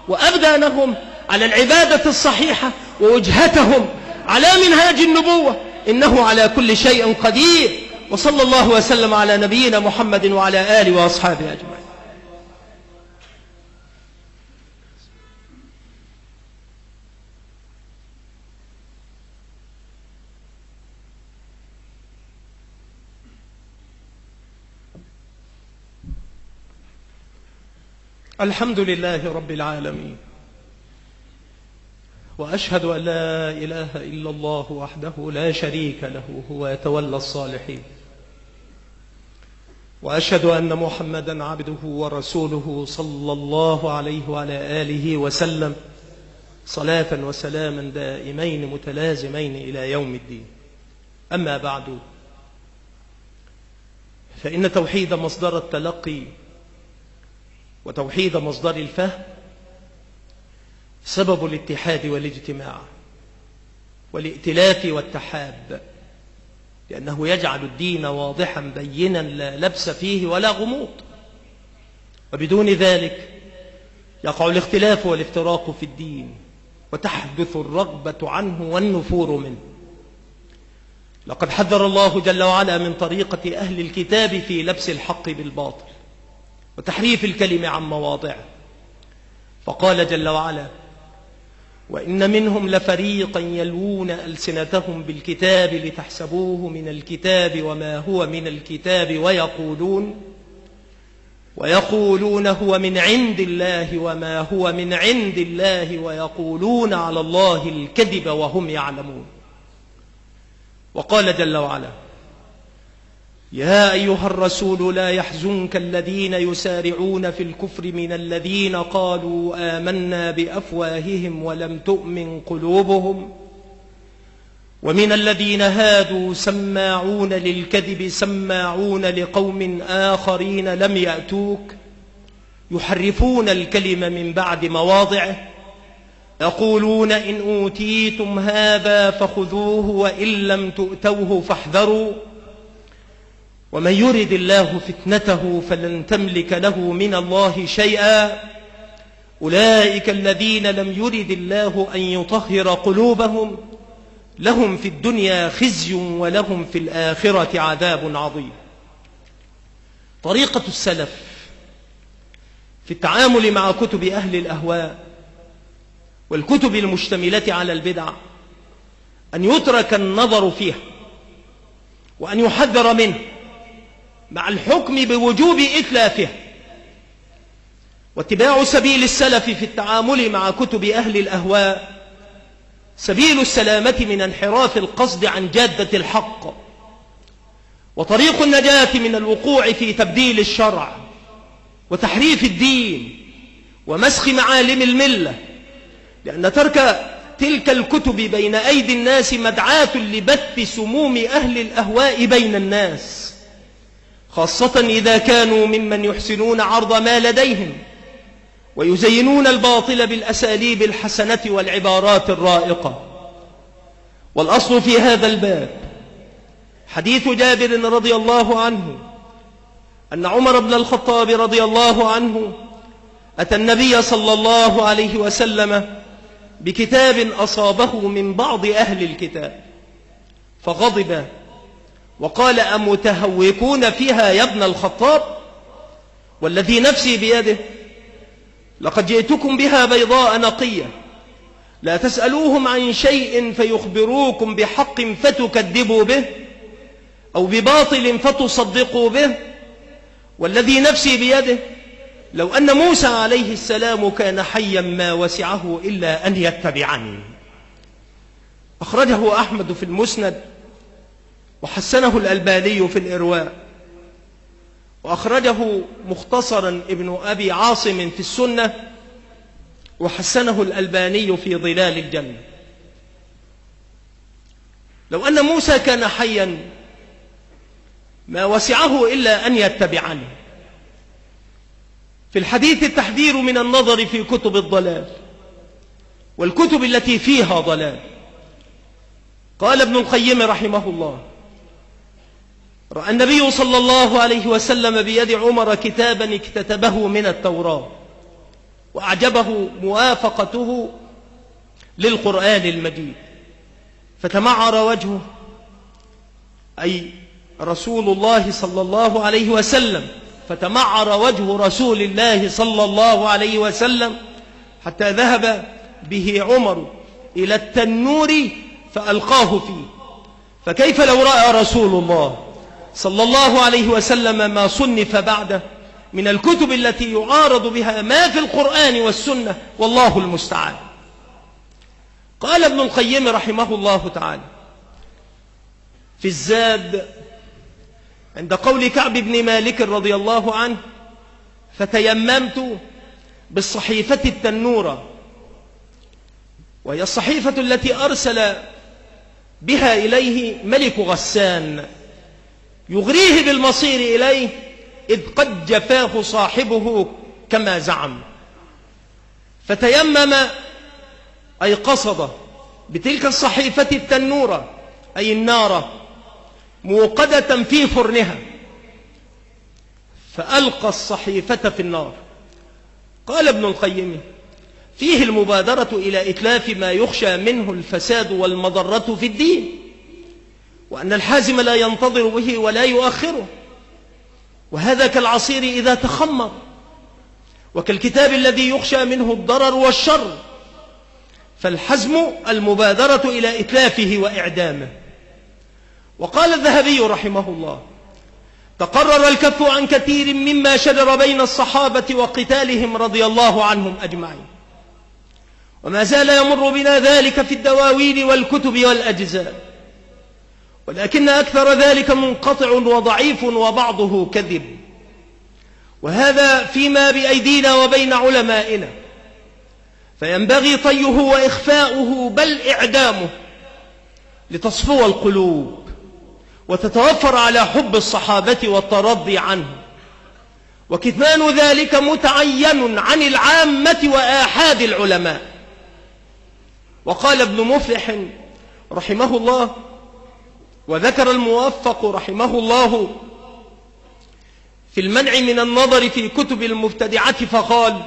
وأبدانهم على العبادة الصحيحة ووجهتهم على منهاج النبوة. إنه على كل شيء قدير. وصلى الله وسلم على نبينا محمد وعلى آله وأصحابه أجمعين. الحمد لله رب العالمين. وأشهد أن لا إله إلا الله وحده لا شريك له هو يتولى الصالحين. وأشهد أن محمدا عبده ورسوله صلى الله عليه وعلى آله وسلم صلاة وسلاما دائمين متلازمين إلى يوم الدين. أما بعد فإن توحيد مصدر التلقي وتوحيد مصدر الفهم سبب الاتحاد والاجتماع والائتلاف والتحاب لأنه يجعل الدين واضحا بينا لا لبس فيه ولا غموض. وبدون ذلك يقع الاختلاف والافتراق في الدين وتحدث الرغبة عنه والنفور منه. لقد حذر الله جل وعلا من طريقة أهل الكتاب في لبس الحق بالباطل. وتحريف الكلم عن مواضعه فقال جل وعلا وإن منهم لفريقا يلوون ألسنتهم بالكتاب لتحسبوه من الكتاب وما هو من الكتاب ويقولون ويقولون هو من عند الله وما هو من عند الله ويقولون على الله الكذب وهم يعلمون. وقال جل وعلا يا أيها الرسول لا يحزنك الذين يسارعون في الكفر من الذين قالوا آمنا بأفواههم ولم تؤمن قلوبهم ومن الذين هادوا سماعون للكذب سماعون لقوم آخرين لم يأتوك يحرفون الكلم من بعد مواضعه يقولون إن أوتيتم هذا فخذوه وإن لم تؤتوه فاحذروا ومن يرد الله فتنته فلن تملك له من الله شيئا. أولئك الذين لم يرد الله أن يطهر قلوبهم لهم في الدنيا خزي ولهم في الآخرة عذاب عظيم. طريقة السلف في التعامل مع كتب أهل الأهواء والكتب المشتملة على البدع أن يترك النظر فيها وأن يحذر منه مع الحكم بوجوب إتلافه. واتباع سبيل السلف في التعامل مع كتب أهل الأهواء. سبيل السلامة من انحراف القصد عن جادة الحق. وطريق النجاة من الوقوع في تبديل الشرع. وتحريف الدين. ومسخ معالم الملة. لأن ترك تلك الكتب بين أيدي الناس مدعاة لبث سموم أهل الأهواء بين الناس. خاصة إذا كانوا ممن يحسنون عرض ما لديهم ويزينون الباطل بالأساليب الحسنة والعبارات الرائقة. والأصل في هذا الباب حديث جابر رضي الله عنه أن عمر بن الخطاب رضي الله عنه أتى النبي صلى الله عليه وسلم بكتاب أصابه من بعض أهل الكتاب فغضب وقال أمتهوكون فيها يا ابن الخطاب والذي نفسي بيده لقد جئتكم بها بيضاء نقية لا تسألوهم عن شيء فيخبروكم بحق فتكذبوا به أو بباطل فتصدقوا به والذي نفسي بيده لو أن موسى عليه السلام كان حيا ما وسعه إلا أن يتبعني. أخرجه أحمد في المسند وحسنه الألباني في الإرواء. وأخرجه مختصرا ابن أبي عاصم في السنة وحسنه الألباني في ظلال الجنة. لو أن موسى كان حيا ما وسعه إلا أن يتبعني. في الحديث التحذير من النظر في كتب الضلال والكتب التي فيها ضلال. قال ابن القيم رحمه الله رأى النبي صلى الله عليه وسلم بيد عمر كتابا اكتتبه من التوراة وأعجبه موافقته للقرآن المجيد. فتمعر وجهه أي رسول الله صلى الله عليه وسلم فتمعر وجه رسول الله صلى الله عليه وسلم حتى ذهب به عمر إلى التنور فألقاه فيه. فكيف لو رأى رسول الله؟ صلى الله عليه وسلم ما صنف بعده من الكتب التي يعارض بها ما في القرآن والسنة والله المستعان. قال ابن القيم رحمه الله تعالى في الزاد عند قول كعب بن مالك رضي الله عنه فتيممت بالصحيفة التنورة وهي الصحيفة التي أرسل بها إليه ملك غسان. يغريه بالمصير إليه إذ قد جفاه صاحبه كما زعم. فتيمم أي قصد بتلك الصحيفة التنورة أي النار موقدة في فرنها. فألقى الصحيفة في النار. قال ابن القيم فيه المبادرة إلى إتلاف ما يخشى منه الفساد والمضرة في الدين. وأن الحازم لا ينتظر به ولا يؤخره. وهذا كالعصير إذا تخمر. وكالكتاب الذي يخشى منه الضرر والشر. فالحزم المبادرة إلى إتلافه وإعدامه. وقال الذهبي رحمه الله تقرر الكف عن كثير مما شجر بين الصحابة وقتالهم رضي الله عنهم أجمعين. وما زال يمر بنا ذلك في الدواوين والكتب والأجزاء. ولكن أكثر ذلك منقطع وضعيف وبعضه كذب. وهذا فيما بأيدينا وبين علمائنا. فينبغي طيه وإخفاؤه بل إعدامه لتصفو القلوب وتتوفر على حب الصحابة والترضي عنه وكتمان ذلك متعين عن العامة وآحاد العلماء. وقال ابن مفلح رحمه الله وذكر الموفق رحمه الله في المنع من النظر في كتب المبتدعة فقال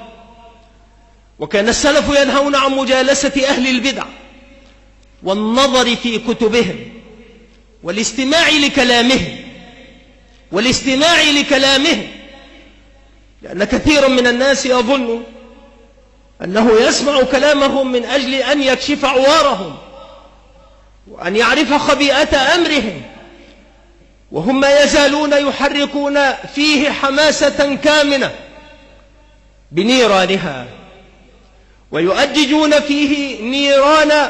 وكان السلف ينهون عن مجالسة أهل البدع والنظر في كتبهم والاستماع لكلامهم والاستماع لكلامهم لأن كثيرا من الناس يظن أنه يسمع كلامهم من أجل أن يكشف عوارهم وأن يعرف خبيئة أمرهم. وهم ما يزالون يحركون فيه حماسة كامنة بنيرانها. ويؤججون فيه نيران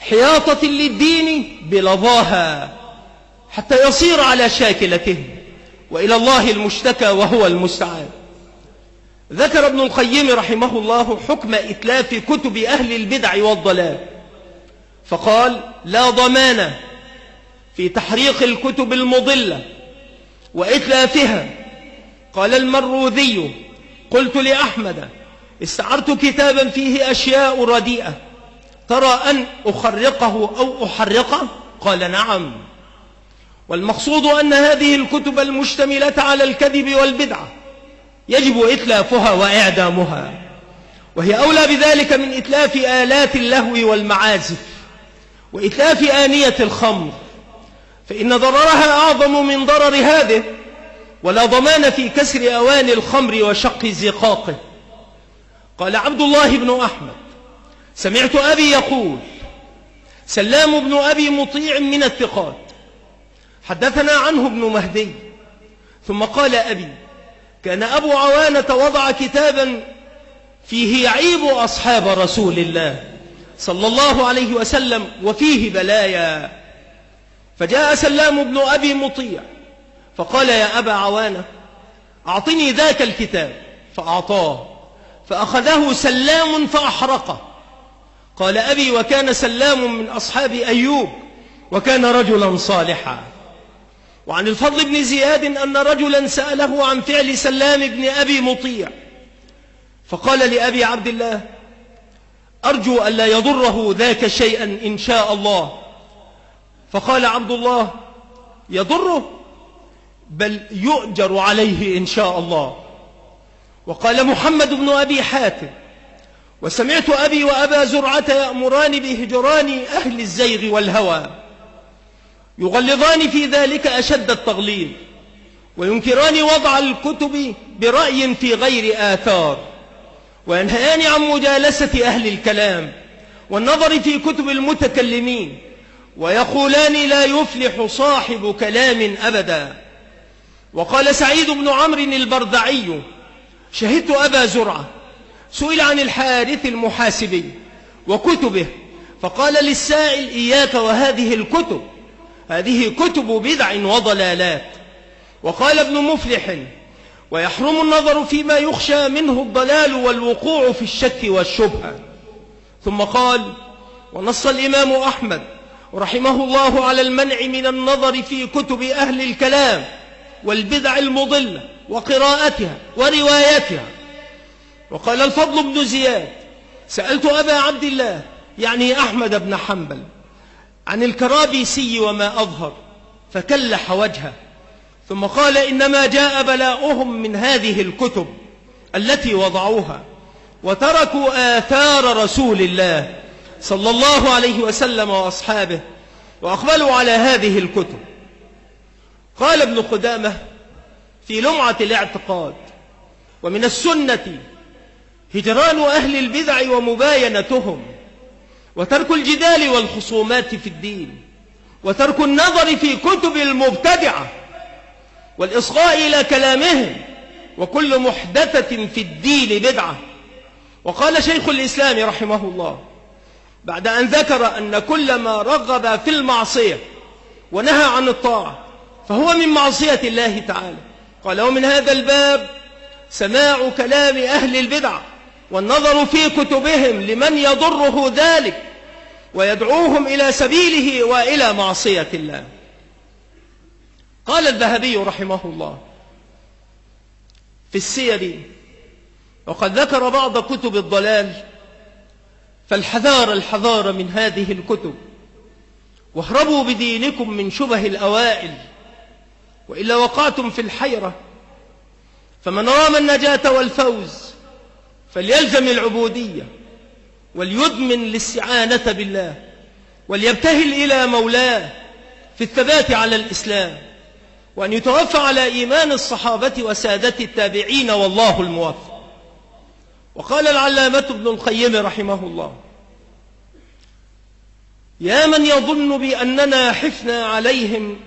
حياطة للدين بلظاها حتى يصير على شاكلتهم. وإلى الله المشتكى وهو المستعان. ذكر ابن القيم رحمه الله حكم إتلاف كتب أهل البدع والضلال. فقال لا ضمان في تحريق الكتب المضلة وإتلافها قال المروذي قلت لأحمد استعرت كتابا فيه أشياء رديئة ترى أن أخرقه أو أحرقه؟ قال نعم. والمقصود أن هذه الكتب المشتملة على الكذب والبدعة يجب إتلافها وإعدامها وهي أولى بذلك من إتلاف آلات اللهو والمعازف. وإتلاف آنية الخمر فإن ضررها أعظم من ضرر هذه ولا ضمان في كسر أوان الخمر وشق زقاقه. قال عبد الله بن أحمد سمعت أبي يقول سلام بن أبي مطيع من الثقات حدثنا عنه ابن مهدي ثم قال أبي كان أبو عوانة وضع كتابا فيه يعيب أصحاب رسول الله. صلى الله عليه وسلم وفيه بلايا. فجاء سلام بن أبي مطيع فقال يا أبا عوانة أعطني ذاك الكتاب. فأعطاه فأخذه سلام فأحرقه. قال أبي وكان سلام من أصحاب أيوب وكان رجلا صالحا. وعن الفضل بن زياد أن رجلا سأله عن فعل سلام بن أبي مطيع. فقال لأبي عبد الله أرجو أن لا يضره ذاك شيئا إن شاء الله. فقال عبد الله يضره بل يؤجر عليه إن شاء الله. وقال محمد بن أبي حاتم وسمعت أبي وأبا زرعة يأمران بهجران أهل الزيغ والهوى يغلظان في ذلك أشد التغليظ وينكران وضع الكتب برأي في غير آثار. وينهيان عن مجالسة أهل الكلام والنظر في كتب المتكلمين ويقولان لا يفلح صاحب كلام أبدا. وقال سعيد بن عمرو البردعي شهدت أبا زرعة سئل عن الحارث المحاسبي وكتبه فقال للسائل إياك وهذه الكتب هذه كتب بدع وضلالات. وقال ابن مفلح ويحرم النظر فيما يخشى منه الضلال والوقوع في الشك والشبهة. ثم قال ونص الإمام أحمد رحمه الله على المنع من النظر في كتب أهل الكلام والبدع المضلة وقراءتها وروايتها وقال الفضل بن زياد سألت أبا عبد الله يعني أحمد بن حنبل عن الكرابيسي وما أظهر فكلح وجهه. ثم قال إنما جاء بلاؤهم من هذه الكتب التي وضعوها وتركوا آثار رسول الله صلى الله عليه وسلم وأصحابه وأقبلوا على هذه الكتب. قال ابن قدامة في لمعة الاعتقاد ومن السنة هجران أهل البدع ومباينتهم وترك الجدال والخصومات في الدين وترك النظر في كتب المبتدعة والإصغاء إلى كلامهم وكل محدثة في الدين بدعة. وقال شيخ الإسلام رحمه الله بعد أن ذكر أن كل ما رغب في المعصية ونهى عن الطاعة فهو من معصية الله تعالى. قال ومن هذا الباب سماع كلام أهل البدع والنظر في كتبهم لمن يضره ذلك ويدعوهم إلى سبيله وإلى معصية الله. قال الذهبي رحمه الله في السير وقد ذكر بعض كتب الضلال فالحذار الحذار من هذه الكتب واهربوا بدينكم من شبه الأوائل وإلا وقعتم في الحيرة فمن رام النجاة والفوز فليلزم العبودية وليدمن الاستعانة بالله وليبتهل إلى مولاه في الثبات على الإسلام. وأن يتوفى على إيمان الصحابة وسادة التابعين والله الموفق. وقال العلامة ابن القيم رحمه الله يا من يظن بأننا حفنا عليهم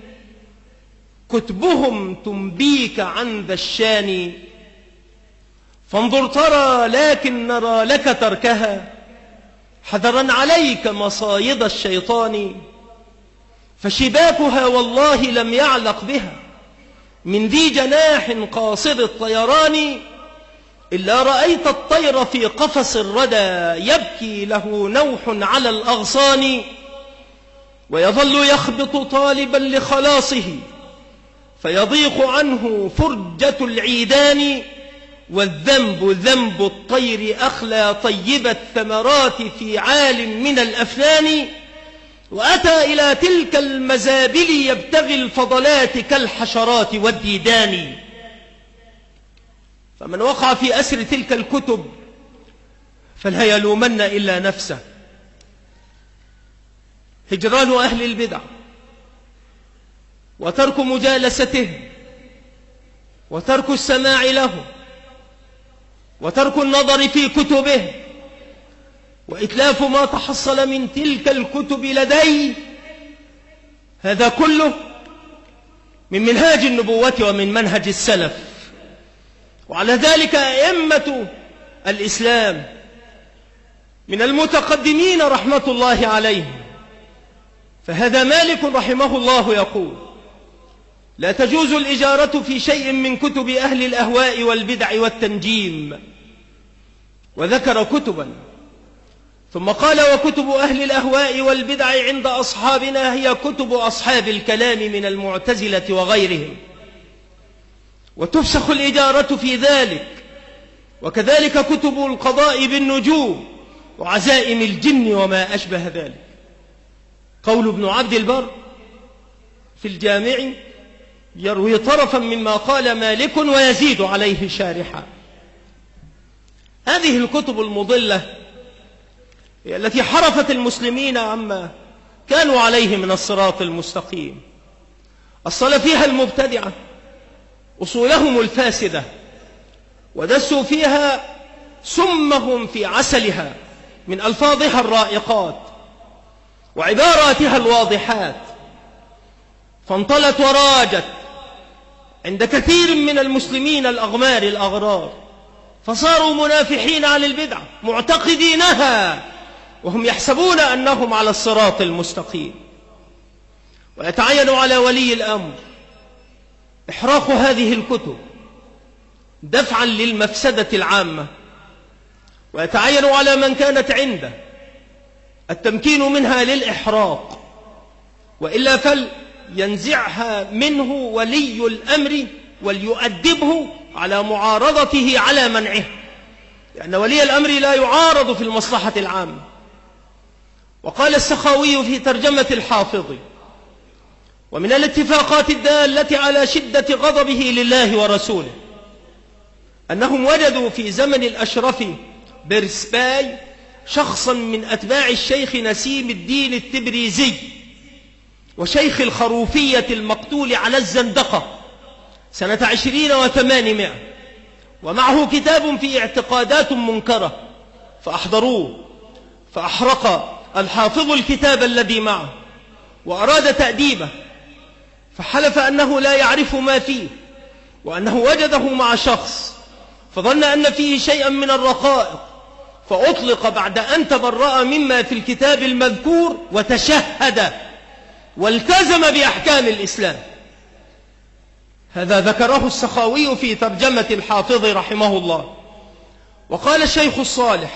كتبهم تنبيك عن ذا الشان. فانظر ترى لكن نرى لك تركها حذرا عليك مصايد الشيطان. فشباكها والله لم يعلق بها. من ذي جناح قاصر الطيران إلا رأيت الطير في قفص الردى يبكي له نوح على الأغصان ويظل يخبط طالبا لخلاصه فيضيق عنه فرجة العيدان والذنب ذنب الطير أخلى طيب الثمرات في عال من الأفنان. وأتى إلى تلك المزابل يبتغي الفضلات كالحشرات والديدان. فمن وقع في أسر تلك الكتب فلا يلومن إلا نفسه. هجران أهل البدع وترك مجالسته وترك السماع له وترك النظر في كتبه. وإتلاف ما تحصل من تلك الكتب لدي هذا كله من منهاج النبوة ومن منهج السلف. وعلى ذلك أئمة الإسلام من المتقدمين رحمة الله عليهم. فهذا مالك رحمه الله يقول لا تجوز الإجارة في شيء من كتب أهل الأهواء والبدع والتنجيم. وذكر كتبا ثم قال وكتب أهل الأهواء والبدع عند أصحابنا هي كتب أصحاب الكلام من المعتزلة وغيرهم. وتفسخ الإجارة في ذلك. وكذلك كتب القضاء بالنجوم وعزائم الجن وما أشبه ذلك. قول ابن عبد البر في الجامع يروي طرفا مما قال مالك ويزيد عليه شارحا. هذه الكتب المضلة التي حرفت المسلمين عما كانوا عليه من الصراط المستقيم. أصل فيها المبتدعة أصولهم الفاسدة ودسوا فيها سمهم في عسلها من ألفاظها الرائقات وعباراتها الواضحات. فانطلت وراجت عند كثير من المسلمين الأغمار الأغرار فصاروا منافحين عن البدعة معتقدينها. وهم يحسبون أنهم على الصراط المستقيم. ويتعين على ولي الأمر. إحراق هذه الكتب. دفعا للمفسدة العامة. ويتعين على من كانت عنده. التمكين منها للإحراق. وإلا فلينزعها منه ولي الأمر وليؤدبه على معارضته على منعه. لأن ولي الأمر لا يعارض في المصلحة العامة. وقال السخاوي في ترجمة الحافظ ومن الاتفاقات الدالة على شدة غضبه لله ورسوله أنهم وجدوا في زمن الأشرف بيرسباي شخصا من أتباع الشيخ نسيم الدين التبريزي وشيخ الخروفية المقتول على الزندقة سنة عشرين وثمانمائة ومعه كتاب في اعتقادات منكرة فأحضروه فأحرق الحافظ الكتاب الذي معه وأراد تأديبه فحلف أنه لا يعرف ما فيه وأنه وجده مع شخص فظن أن فيه شيئا من الرقائق فأطلق بعد أن تبرأ مما في الكتاب المذكور وتشهد والتزم بأحكام الإسلام. هذا ذكره السخاوي في ترجمة الحافظ رحمه الله وقال الشيخ الصالح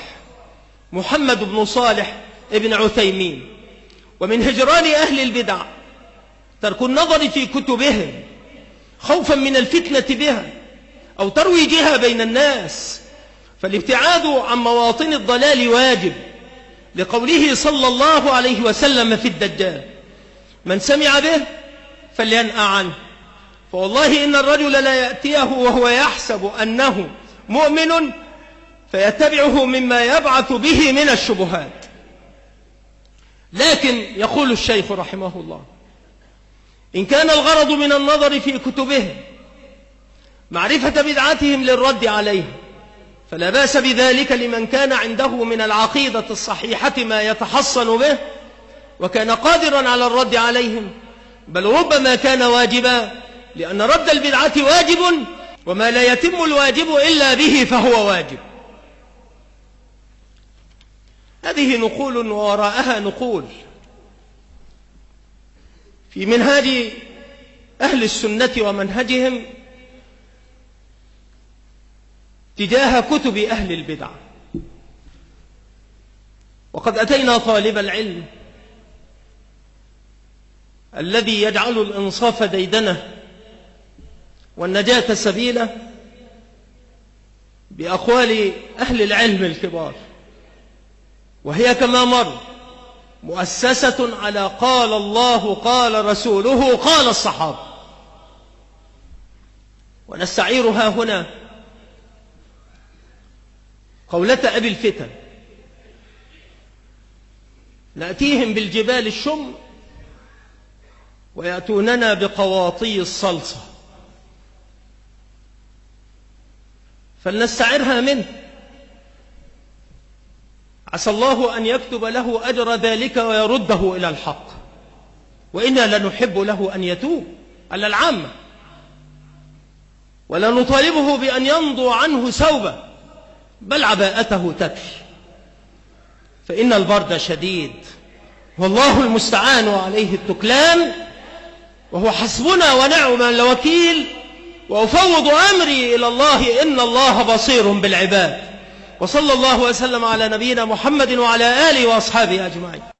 محمد بن صالح ابن عثيمين. ومن هجران أهل البدع ترك النظر في كتبهم خوفا من الفتنة بها أو ترويجها بين الناس. فالابتعاد عن مواطن الضلال واجب لقوله صلى الله عليه وسلم في الدجال. من سمع به فلينأ عنه. فوالله إن الرجل لا يأتيه وهو يحسب أنه مؤمن فيتبعه مما يبعث به من الشبهات. لكن يقول الشيخ رحمه الله إن كان الغرض من النظر في كتبهم معرفة بدعتهم للرد عليهم فلا بأس بذلك لمن كان عنده من العقيدة الصحيحة ما يتحصن به وكان قادرا على الرد عليهم بل ربما كان واجبا لأن رد البدعة واجب وما لا يتم الواجب إلا به فهو واجب. هذه نقول ووراءها نقول. في منهاج أهل السنة ومنهجهم تجاه كتب أهل البدع. وقد أتينا طالب العلم الذي يجعل الإنصاف ديدنه والنجاة سبيله بأقوال أهل العلم الكبار. وهي كما مر مؤسسة على قال الله قال رسوله قال الصحابة. ونستعيرها هنا قولة أبي الفتن. نأتيهم بالجبال الشم ويأتوننا بقواطي الصلصة. فلنستعرها منه. عسى الله أن يكتب له أجر ذلك ويرده إلى الحق. وإنا لنحب له أن يتوب على العامة. ولا نطالبه بأن يمضوا عنه سوبا بل عباءته تكفي. فإن البرد شديد والله المستعان عليه التكلان وهو حسبنا ونعم الوكيل وأفوض أمري إلى الله إن الله بصير بالعباد. وصلى الله وسلم على نبينا محمد وعلى آله وأصحابه أجمعين.